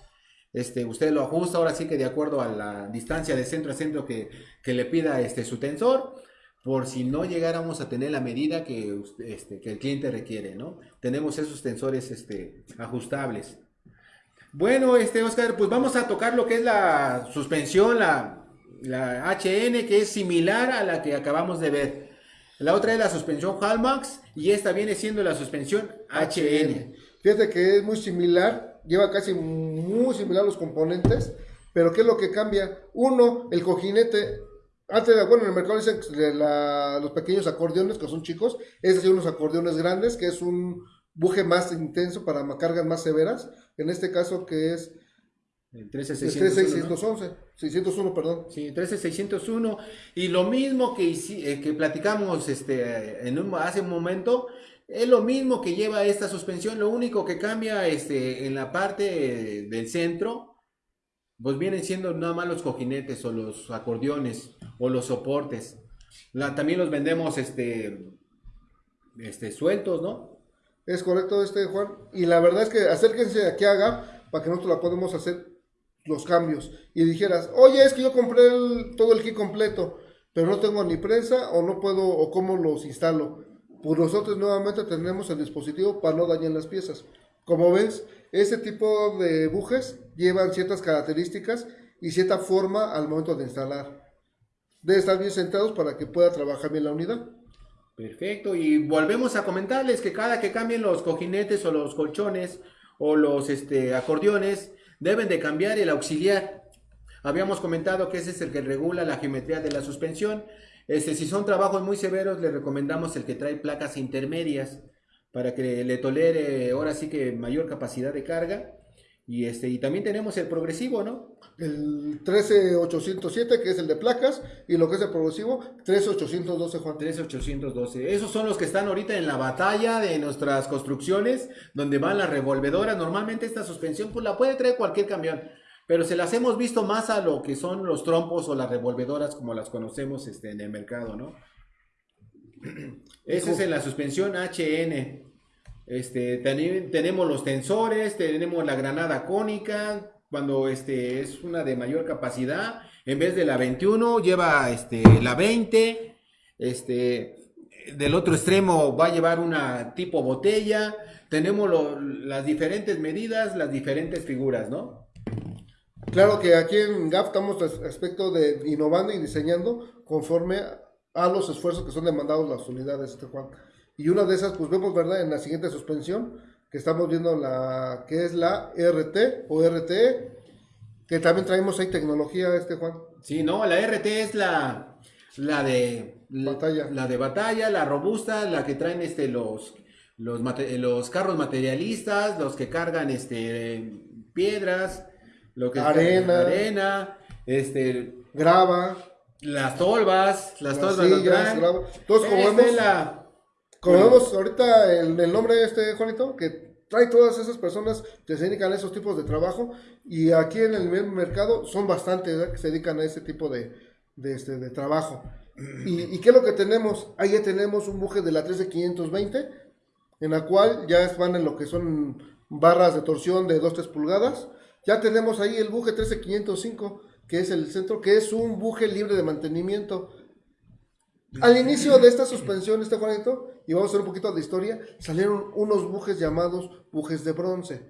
Este, usted lo ajusta ahora sí que de acuerdo a la distancia de centro a centro que, que le pida este, su tensor por si no llegáramos a tener la medida que, este, el cliente requiere, ¿no? Tenemos esos tensores este, ajustables. Bueno, este Oscar, pues vamos a tocar lo que es la suspensión, la, la HN, que es similar a la que acabamos de ver. La otra es la suspensión Hallmax y esta viene siendo la suspensión HN. Fíjate que es muy similar, lleva casi muy similar los componentes, pero ¿qué es lo que cambia? Uno, el cojinete antes, bueno, en el mercado dicen los pequeños acordeones, que son chicos, es decir, unos acordeones grandes, que es un buje más intenso para cargas más severas. En este caso, que es el 13611, 601, perdón. Sí, 13601. Y lo mismo que, eh, que platicamos este, en un, hace un momento, es lo mismo que lleva esta suspensión. Lo único que cambia este, en la parte del centro pues vienen siendo nada más los cojinetes o los acordeones o los soportes. también los vendemos este, este, sueltos, ¿no? Es correcto, este Juan. Y la verdad es que acérquense a que haga para que nosotros la podemos hacer los cambios. Y dijeras, oye, es que yo compré todo el kit completo, pero no tengo ni prensa o no puedo o cómo los instalo. Pues nosotros nuevamente tenemos el dispositivo para no dañar las piezas. Como ves, ese tipo de bujes llevan ciertas características y cierta forma al momento de instalar. Deben estar bien sentados para que pueda trabajar bien la unidad. Perfecto, y volvemos a comentarles que cada que cambien los cojinetes o los colchones o los este, acordeones, deben de cambiar el auxiliar. Habíamos comentado que ese es el que regula la geometría de la suspensión. Este, si son trabajos muy severos, les recomendamos el que trae placas intermedias para que le tolere ahora sí que mayor capacidad de carga. Y, este, y también tenemos el progresivo, ¿no? El 13807, que es el de placas, y lo que es el progresivo, 13812, Juan. 13812. Esos son los que están ahorita en la batalla de nuestras construcciones, donde van las revolvedoras. Normalmente esta suspensión pues la puede traer cualquier camión, pero se las hemos visto más a lo que son los trompos o las revolvedoras como las conocemos este, en el mercado, ¿no? Ese es en la suspensión HN. Este, tenemos los tensores, tenemos la granada cónica, cuando este, es una de mayor capacidad. En vez de la 21, lleva este, la 20. Este, del otro extremo va a llevar una tipo botella. Tenemos las diferentes medidas, las diferentes figuras, ¿no? Claro que aquí en GAP estamos aspecto de innovando y diseñando conforme a los esfuerzos que son demandados las unidades, este Juan. Y una de esas, pues vemos, ¿verdad? En la siguiente suspensión, que estamos viendo la que es la RT o RTE, que también traemos ahí tecnología, este Juan. Sí, no, la RT es la, la de batalla. La, de batalla, la robusta, la que traen este los los, los carros materialistas, los que cargan este piedras, lo que arena, arena, este grava, las tolvas, las, tolvas, sillas, Todos como vemos, la, como vemos ahorita el, el, nombre de este Juanito, que trae todas esas personas que se dedican a esos tipos de trabajo y aquí en el mercado son bastantes que se dedican a ese tipo de, de, este, de trabajo. ¿Y, ¿Y, qué es lo que tenemos? Ahí ya tenemos un buje de la 13520, en la cual ya van en lo que son barras de torsión de 2-3 pulgadas. Ya tenemos ahí el buje 13505, que es el centro, que es un buje libre de mantenimiento al inicio de esta suspensión, este Juanito, y vamos a hacer un poquito de historia, salieron unos bujes llamados bujes de bronce.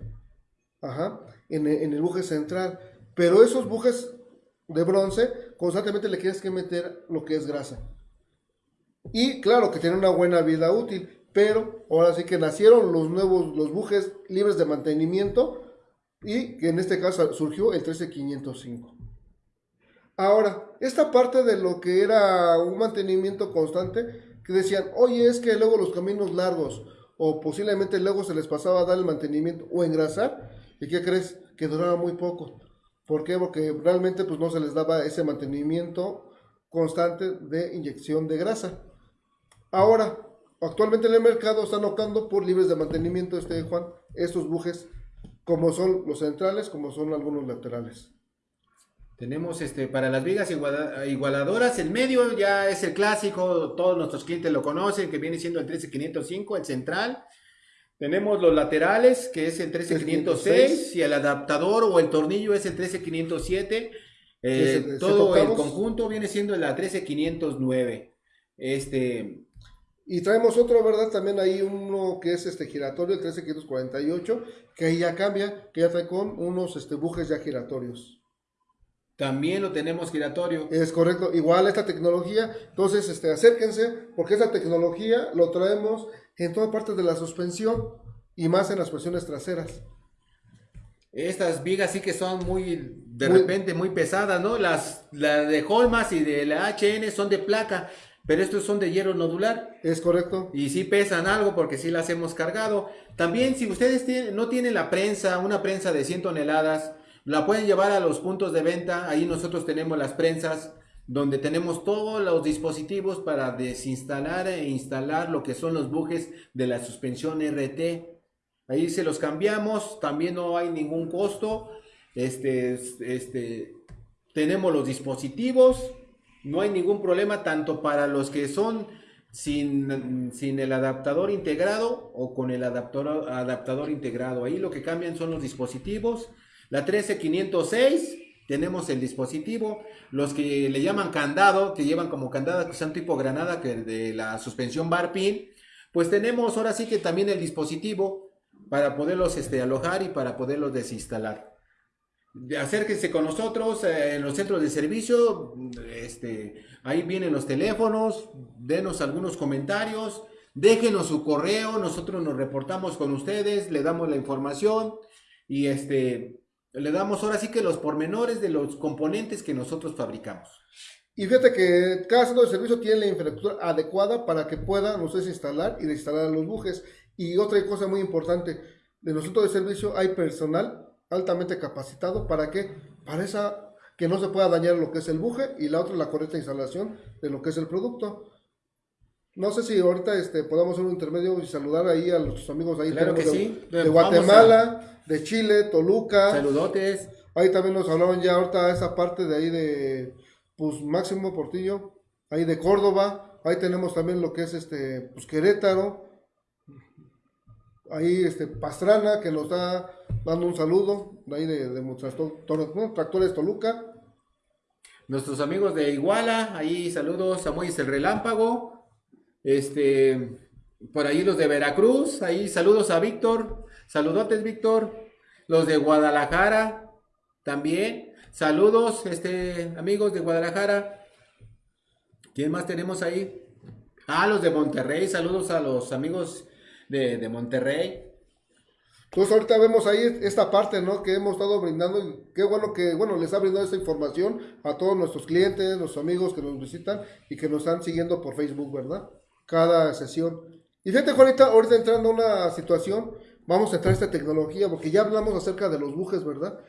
Ajá, en, el buje central. Pero esos bujes de bronce, constantemente le tienes que meter lo que es grasa. Y claro que tienen una buena vida útil, pero ahora sí que nacieron los nuevos, los bujes libres de mantenimiento, y que en este caso surgió el 13505. Ahora, esta parte de lo que era un mantenimiento constante, que decían, oye, es que luego los caminos largos, o posiblemente luego se les pasaba a dar el mantenimiento o engrasar, ¿y qué crees? Que duraba muy poco. ¿Por qué? Porque realmente pues no se les daba ese mantenimiento constante de inyección de grasa. Ahora, actualmente en el mercado están optando por libres de mantenimiento, este Juan, estos bujes, como son los centrales, como son algunos laterales. Tenemos este para las vigas igualadoras, el medio ya es el clásico, todos nuestros clientes lo conocen, que viene siendo el 13505, el central. Tenemos los laterales, que es el 13506, y el adaptador o el tornillo es el 13507. Eh, todo el conjunto viene siendo la 13509. Este, y traemos otro, ¿verdad? También hay uno que es este giratorio, el 13548, que ahí ya cambia, que ya trae con unos este, bujes ya giratorios. También lo tenemos giratorio. Es correcto, igual esta tecnología. Entonces, este, acérquense, porque esta tecnología lo traemos en toda parte de la suspensión y más en las presiones traseras. Estas vigas sí que son muy, de repente, muy pesadas, ¿no? Las, de Holmas y de la HN son de placa, pero estos son de hierro nodular. Es correcto. Y sí pesan algo porque sí las hemos cargado. También si ustedes tienen, no tienen la prensa, una prensa de 100 toneladas, la pueden llevar a los puntos de venta. Ahí nosotros tenemos las prensas donde tenemos todos los dispositivos para desinstalar e instalar lo que son los bujes de la suspensión RT. Ahí se los cambiamos, también no hay ningún costo. Este, este, tenemos los dispositivos, no hay ningún problema tanto para los que son sin, sin el adaptador integrado o con el adaptador, adaptador integrado. Ahí lo que cambian son los dispositivos la 13506 tenemos el dispositivo, los que le llaman candado, que llevan como candado, que son tipo granada, que de la suspensión bar pin, pues tenemos ahora sí que también el dispositivo para poderlos este, alojar y para poderlos desinstalar. Acérquense con nosotros eh, en los centros de servicio, este, ahí vienen los teléfonos, denos algunos comentarios, déjenos su correo, nosotros nos reportamos con ustedes, le damos la información y este le damos ahora sí que los pormenores de los componentes que nosotros fabricamos. Y fíjate que cada centro de servicio tiene la infraestructura adecuada para que puedan ustedes instalar y desinstalar los bujes. Y otra cosa muy importante, de los centros de servicio hay personal altamente capacitado para que, para esa, que no se pueda dañar lo que es el buje y la otra la correcta instalación de lo que es el producto. No sé si ahorita este, podamos hacer un intermedio y saludar ahí a los amigos ahí. Claro que de, sí. De Guatemala de Chile, Toluca. Saludotes. Ahí también nos hablaban ya ahorita esa parte de ahí de pues Máximo Portillo, ahí de Córdoba. Ahí tenemos también lo que es este pues Querétaro. Ahí este Pastrana que nos está dando un saludo de ahí de, de Tractores Toluca. Nuestros amigos de Iguala, ahí saludos a Moisés el Relámpago. Este, por ahí los de Veracruz, ahí saludos a Víctor, Saludotes, Víctor. Los de Guadalajara también. Saludos, este, amigos de Guadalajara. ¿Quién más tenemos ahí? Ah, los de Monterrey. Saludos a los amigos de, Monterrey. Pues ahorita vemos ahí esta parte, ¿no? Que hemos estado brindando qué bueno que, bueno, les ha brindado esta información a todos nuestros clientes, nuestros amigos que nos visitan y que nos están siguiendo por Facebook, ¿verdad? Cada sesión. Y fíjate, Juanita, ahorita entrando a una situación vamos a entrar a esta tecnología, porque ya hablamos acerca de los bujes, ¿verdad?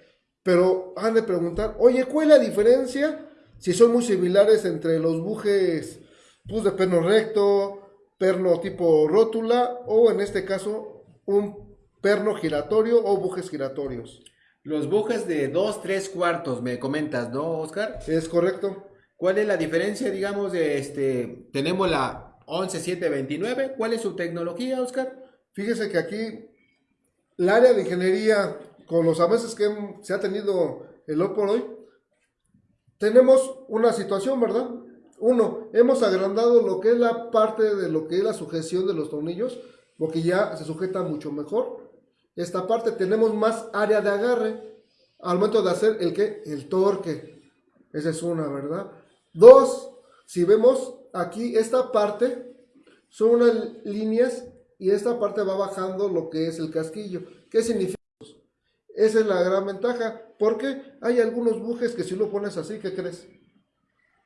Pero han de preguntar, oye, ¿cuál es la diferencia si son muy similares entre los bujes pues, de perno recto, perno tipo rótula o en este caso un perno giratorio o bujes giratorios? Los bujes de 2, 3 cuartos, me comentas, ¿no, Oscar? Es correcto. ¿Cuál es la diferencia, digamos, de este, tenemos la 11729, ¿cuál es su tecnología, Oscar? Fíjese que aquí el área de ingeniería, con los avances que se ha tenido el hoy por hoy, tenemos una situación, ¿verdad? Uno, hemos agrandado lo que es la parte de lo que es la sujeción de los tornillos, porque ya se sujeta mucho mejor. Esta parte tenemos más área de agarre al momento de hacer el que el torque. Esa es una, ¿verdad? Dos, si vemos aquí esta parte son unas líneas y esta parte va bajando lo que es el casquillo. ¿Qué significa? Esa es la gran ventaja, porque hay algunos bujes que si lo pones así, ¿qué crees?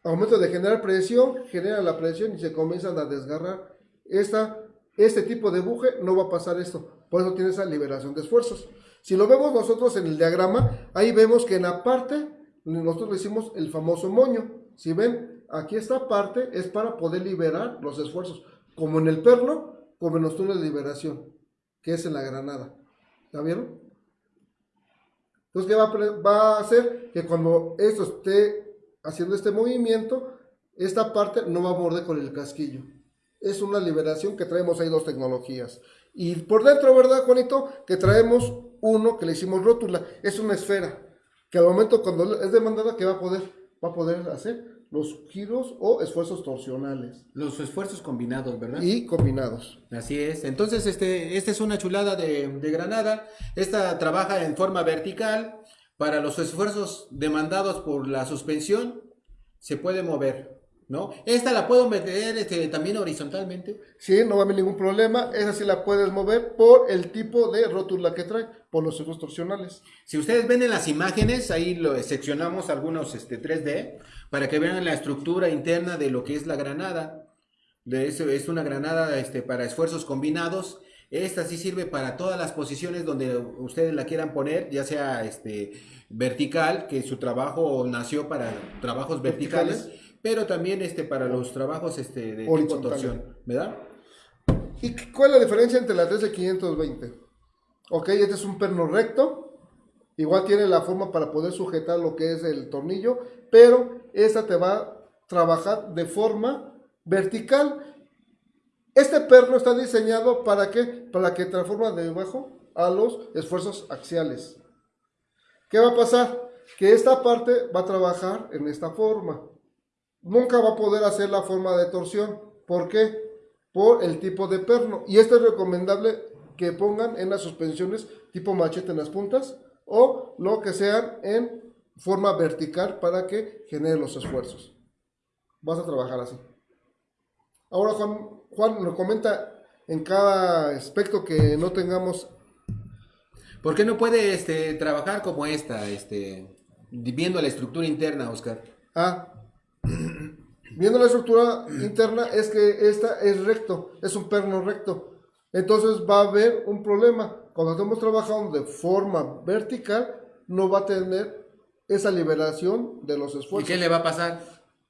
A momento de generar presión, genera la presión y se comienzan a desgarrar. Esta, este tipo de buje no va a pasar esto, por eso tiene esa liberación de esfuerzos. Si lo vemos nosotros en el diagrama, ahí vemos que en la parte, nosotros le decimos el famoso moño. Si ven, aquí esta parte es para poder liberar los esfuerzos como en el perno, como en los túneles de liberación, que es en la granada. ¿La vieron? Entonces, ¿qué va a, va a hacer? Que cuando esto esté haciendo este movimiento, esta parte no va a morder con el casquillo. Es una liberación que traemos ahí dos tecnologías. Y por dentro, ¿verdad, Juanito? Que traemos uno que le hicimos rótula. Es una esfera. Que al momento cuando es demandada, ¿qué va a poder? Va a poder hacer los giros o esfuerzos torsionales. Los esfuerzos combinados, ¿verdad? Y combinados. Así es. Entonces, este, esta es una chulada de, de granada. Esta trabaja en forma vertical. Para los esfuerzos demandados por la suspensión, se puede mover. ¿No? Esta la puedo meter este, también horizontalmente. Sí, no va a haber ningún problema. Esa sí la puedes mover por el tipo de rótula que trae, por los ecos torsionales. Si ustedes ven en las imágenes, ahí lo seccionamos algunos este, 3D para que vean la estructura interna de lo que es la granada. De eso, es una granada este, para esfuerzos combinados. Esta sí sirve para todas las posiciones donde ustedes la quieran poner, ya sea este, vertical, que su trabajo nació para trabajos verticales, pero también este, para los trabajos este, de tipo torsión, ¿verdad? ¿Y cuál es la diferencia entre la 13520? Ok, este es un perno recto, igual tiene la forma para poder sujetar lo que es el tornillo, pero esta te va a trabajar de forma vertical. Este perno está diseñado para que, para que transforma de abajo a los esfuerzos axiales. ¿Qué va a pasar? Que esta parte va a trabajar en esta forma. Nunca va a poder hacer la forma de torsión. ¿Por qué? Por el tipo de perno. Y esto es recomendable que pongan en las suspensiones tipo machete en las puntas o lo que sean en forma vertical para que genere los esfuerzos. Vas a trabajar así. Ahora Juan, Juan nos comenta en cada aspecto que no tengamos. ¿Por qué no puede este, trabajar como esta, este, viendo la estructura interna, Oscar? Ah, viendo la estructura interna es que esta es recto, es un perno recto. Entonces va a haber un problema. Cuando estemos trabajando de forma vertical, no va a tener esa liberación de los esfuerzos. ¿Y qué le va a pasar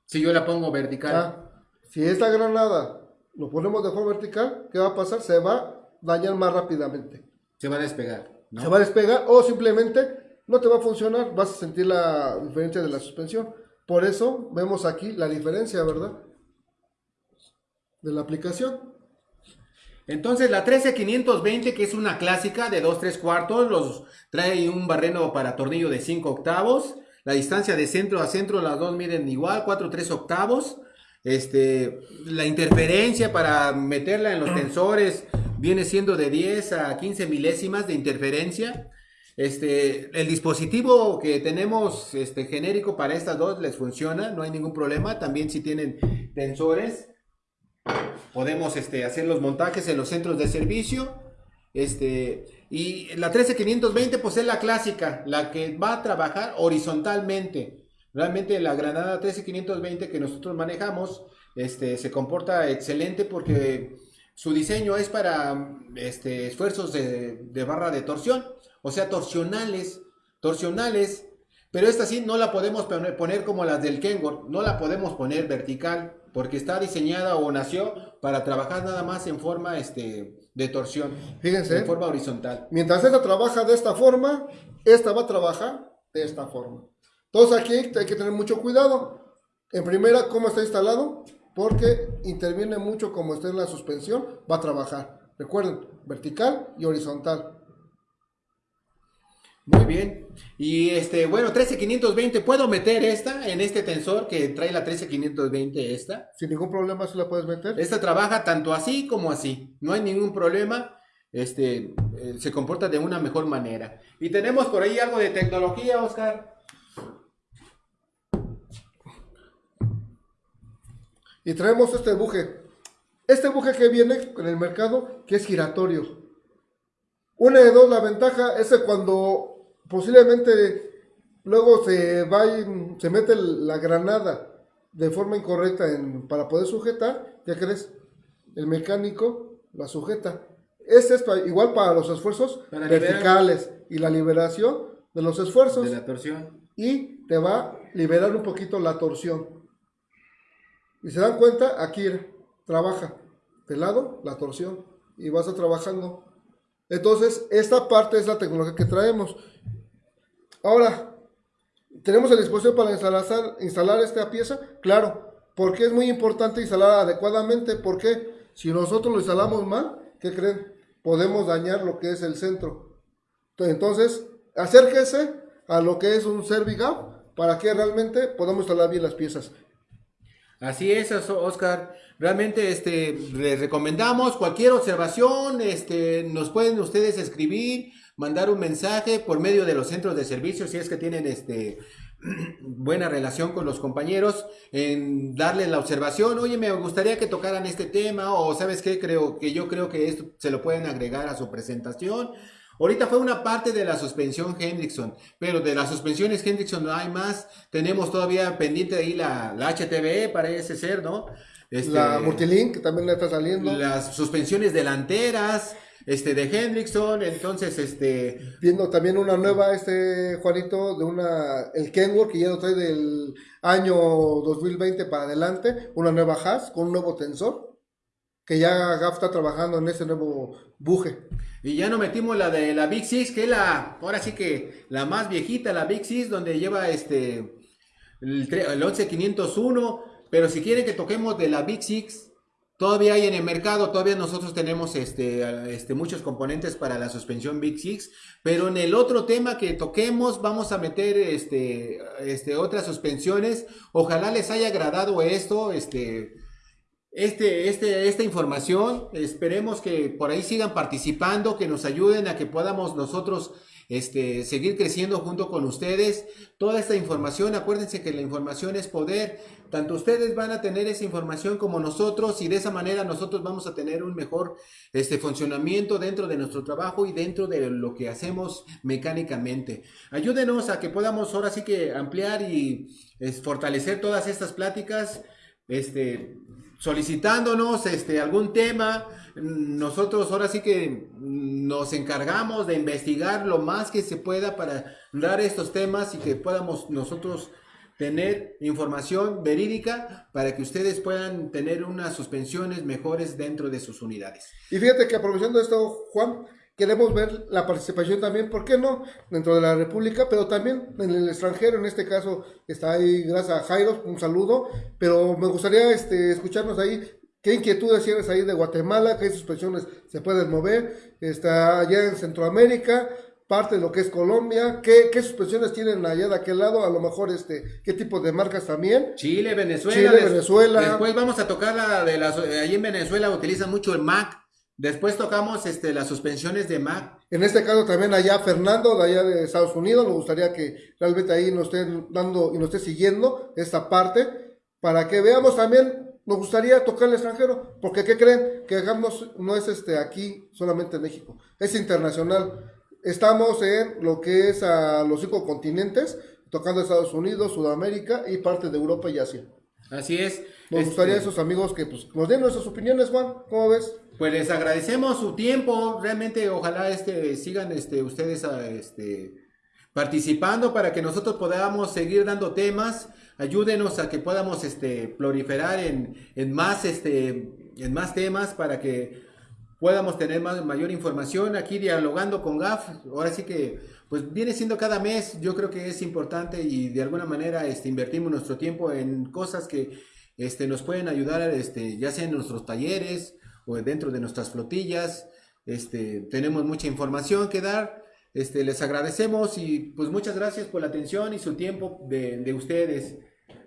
si yo la pongo vertical? Ah, si esta granada lo ponemos de forma vertical, ¿qué va a pasar? Se va a dañar más rápidamente. Se va a despegar. ¿no? Se va a despegar o simplemente no te va a funcionar, vas a sentir la diferencia de la suspensión. Por eso vemos aquí la diferencia, ¿verdad? De la aplicación. Entonces la 13520, que es una clásica de 2 3 cuartos, los trae un barreno para tornillo de 5 octavos. La distancia de centro a centro, las dos miden igual, 4 3 octavos. Este, la interferencia para meterla en los tensores viene siendo de 10 a 15 milésimas de interferencia. Este, el dispositivo que tenemos este, genérico para estas dos les funciona, no hay ningún problema. También si tienen tensores, podemos este, hacer los montajes en los centros de servicio. Este, y la 13520 pues es la clásica, la que va a trabajar horizontalmente. Realmente la Granada 13520 que nosotros manejamos este, se comporta excelente porque su diseño es para este, esfuerzos de, de barra de torsión, o sea, torsionales, torsionales, pero esta sí no la podemos poner como las del Kengor, no la podemos poner vertical, porque está diseñada o nació para trabajar nada más en forma este, de torsión. Fíjense. En forma horizontal. Mientras esta trabaja de esta forma, esta va a trabajar de esta forma. Entonces aquí hay que tener mucho cuidado. En primera, cómo está instalado, porque interviene mucho como está en la suspensión, va a trabajar. Recuerden, vertical y horizontal. Muy bien. Y este, bueno, 13520, ¿puedo meter esta en este tensor que trae la 13520 esta? Sin ningún problema se la puedes meter. Esta trabaja tanto así como así. No hay ningún problema. Este, eh, se comporta de una mejor manera. Y tenemos por ahí algo de tecnología, Oscar. Y traemos este buje. Este buje que viene en el mercado, que es giratorio. Una de dos, la ventaja es que cuando posiblemente luego se va y se mete la granada de forma incorrecta en, para poder sujetar, ¿qué crees? El mecánico la sujeta. Este es igual para los esfuerzos Para verticales y la liberación de los esfuerzos. De la torsión. Y te va a liberar un poquito la torsión. Y se dan cuenta, aquí trabaja. de lado, la torsión, y vas a trabajando. Entonces, esta parte es la tecnología que traemos. Ahora, ¿tenemos el dispositivo para instalar, instalar esta pieza? Claro, porque es muy importante instalar adecuadamente, porque si nosotros lo instalamos mal, ¿qué creen? Podemos dañar lo que es el centro. Entonces, acérquese a lo que es un Servigap para que realmente podamos instalar bien las piezas. Así es, Oscar. Realmente este, les recomendamos cualquier observación, este, nos pueden ustedes escribir, mandar un mensaje por medio de los centros de servicio si es que tienen este, [clears throat] buena relación con los compañeros, en darles la observación, oye, me gustaría que tocaran este tema, o sabes qué, creo que yo creo que esto se lo pueden agregar a su presentación. Ahorita fue una parte de la suspensión Hendrickson, pero de las suspensiones Hendrickson no hay más. Tenemos todavía pendiente ahí la, la HTV, parece ser, ¿no? Este, la Multilink, que también le está saliendo. Las suspensiones delanteras este de Hendrickson, entonces este viendo también una nueva este Juanito de una el Kenworth que ya lo trae del año 2020 para adelante, una nueva Haas con un nuevo tensor que ya GAF está trabajando en ese nuevo buje. Y ya no metimos la de la Big Six, que es la ahora sí que la más viejita, la Big Six donde lleva este el, el 11501, pero si quieren que toquemos de la Big Six Todavía hay en el mercado, todavía nosotros tenemos este, este, muchos componentes para la suspensión Big Six, pero en el otro tema que toquemos vamos a meter este, este, otras suspensiones. Ojalá les haya agradado esto, este, este, este, esta información. Esperemos que por ahí sigan participando, que nos ayuden a que podamos nosotros este, seguir creciendo junto con ustedes. Toda esta información, acuérdense que la información es poder. Tanto ustedes van a tener esa información como nosotros y de esa manera nosotros vamos a tener un mejor este, funcionamiento dentro de nuestro trabajo y dentro de lo que hacemos mecánicamente. Ayúdenos a que podamos ahora sí que ampliar y fortalecer todas estas pláticas. Este, solicitándonos este, algún tema. Nosotros ahora sí que nos encargamos de investigar lo más que se pueda para dar estos temas y que podamos nosotros tener información verídica para que ustedes puedan tener unas suspensiones mejores dentro de sus unidades. Y fíjate que aprovechando esto, Juan, queremos ver la participación también, ¿por qué no? Dentro de la República, pero también en el extranjero, en este caso está ahí, gracias a Jairo, un saludo, pero me gustaría este, escucharnos ahí. ¿Qué inquietudes tienes ahí de Guatemala? ¿Qué suspensiones se pueden mover? Está allá en Centroamérica, parte de lo que es Colombia, ¿qué, qué suspensiones tienen allá de aquel lado? A lo mejor, este, ¿qué tipo de marcas también? Chile, Venezuela. Chile, Venezuela. Después vamos a tocar la de las, allí en Venezuela utilizan mucho el MAC, Después tocamos este, las suspensiones de Mac. En este caso también allá Fernando, de allá de Estados Unidos, me gustaría que realmente ahí nos esté dando y nos esté siguiendo esta parte, para que veamos también, nos gustaría tocar el extranjero, porque ¿qué creen? Que hagamos, no es este aquí solamente en México, es internacional. Estamos en lo que es a los cinco continentes, tocando Estados Unidos, Sudamérica y parte de Europa y Asia. Así es. Nos gustaría a este, esos amigos que pues, nos den nuestras opiniones, Juan. ¿Cómo ves? Pues les agradecemos su tiempo. Realmente, ojalá este, sigan este, ustedes a, este, participando para que nosotros podamos seguir dando temas. Ayúdenos a que podamos este, proliferar en, en, más, este, en más temas para que podamos tener más, mayor información aquí dialogando con GAF. Ahora sí que pues viene siendo cada mes, yo creo que es importante y de alguna manera este, invertimos nuestro tiempo en cosas que este, nos pueden ayudar, este, ya sea en nuestros talleres o dentro de nuestras flotillas. Este, tenemos mucha información que dar. Este, les agradecemos y pues muchas gracias por la atención y su tiempo de, ustedes.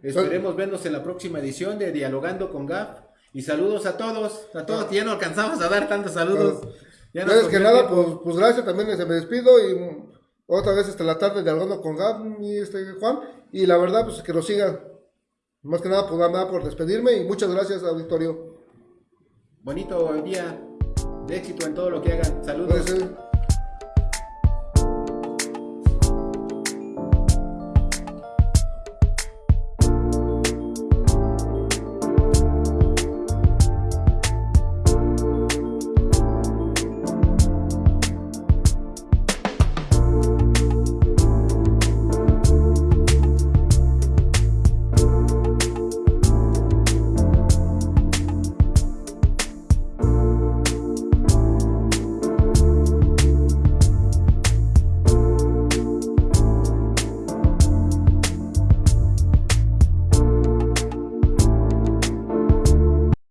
Esperemos vernos en la próxima edición de Dialogando con GAF. Y saludos a todos, a todos, ya no alcanzamos a dar tantos saludos. Ya que nada, pues, pues, gracias, también se me despido y otra vez hasta la tarde dialogando con Gab y este Juan. Y la verdad, pues que nos sigan. Más que nada, pues nada por despedirme y muchas gracias, auditorio. Bonito día de éxito en todo lo que hagan. Saludos.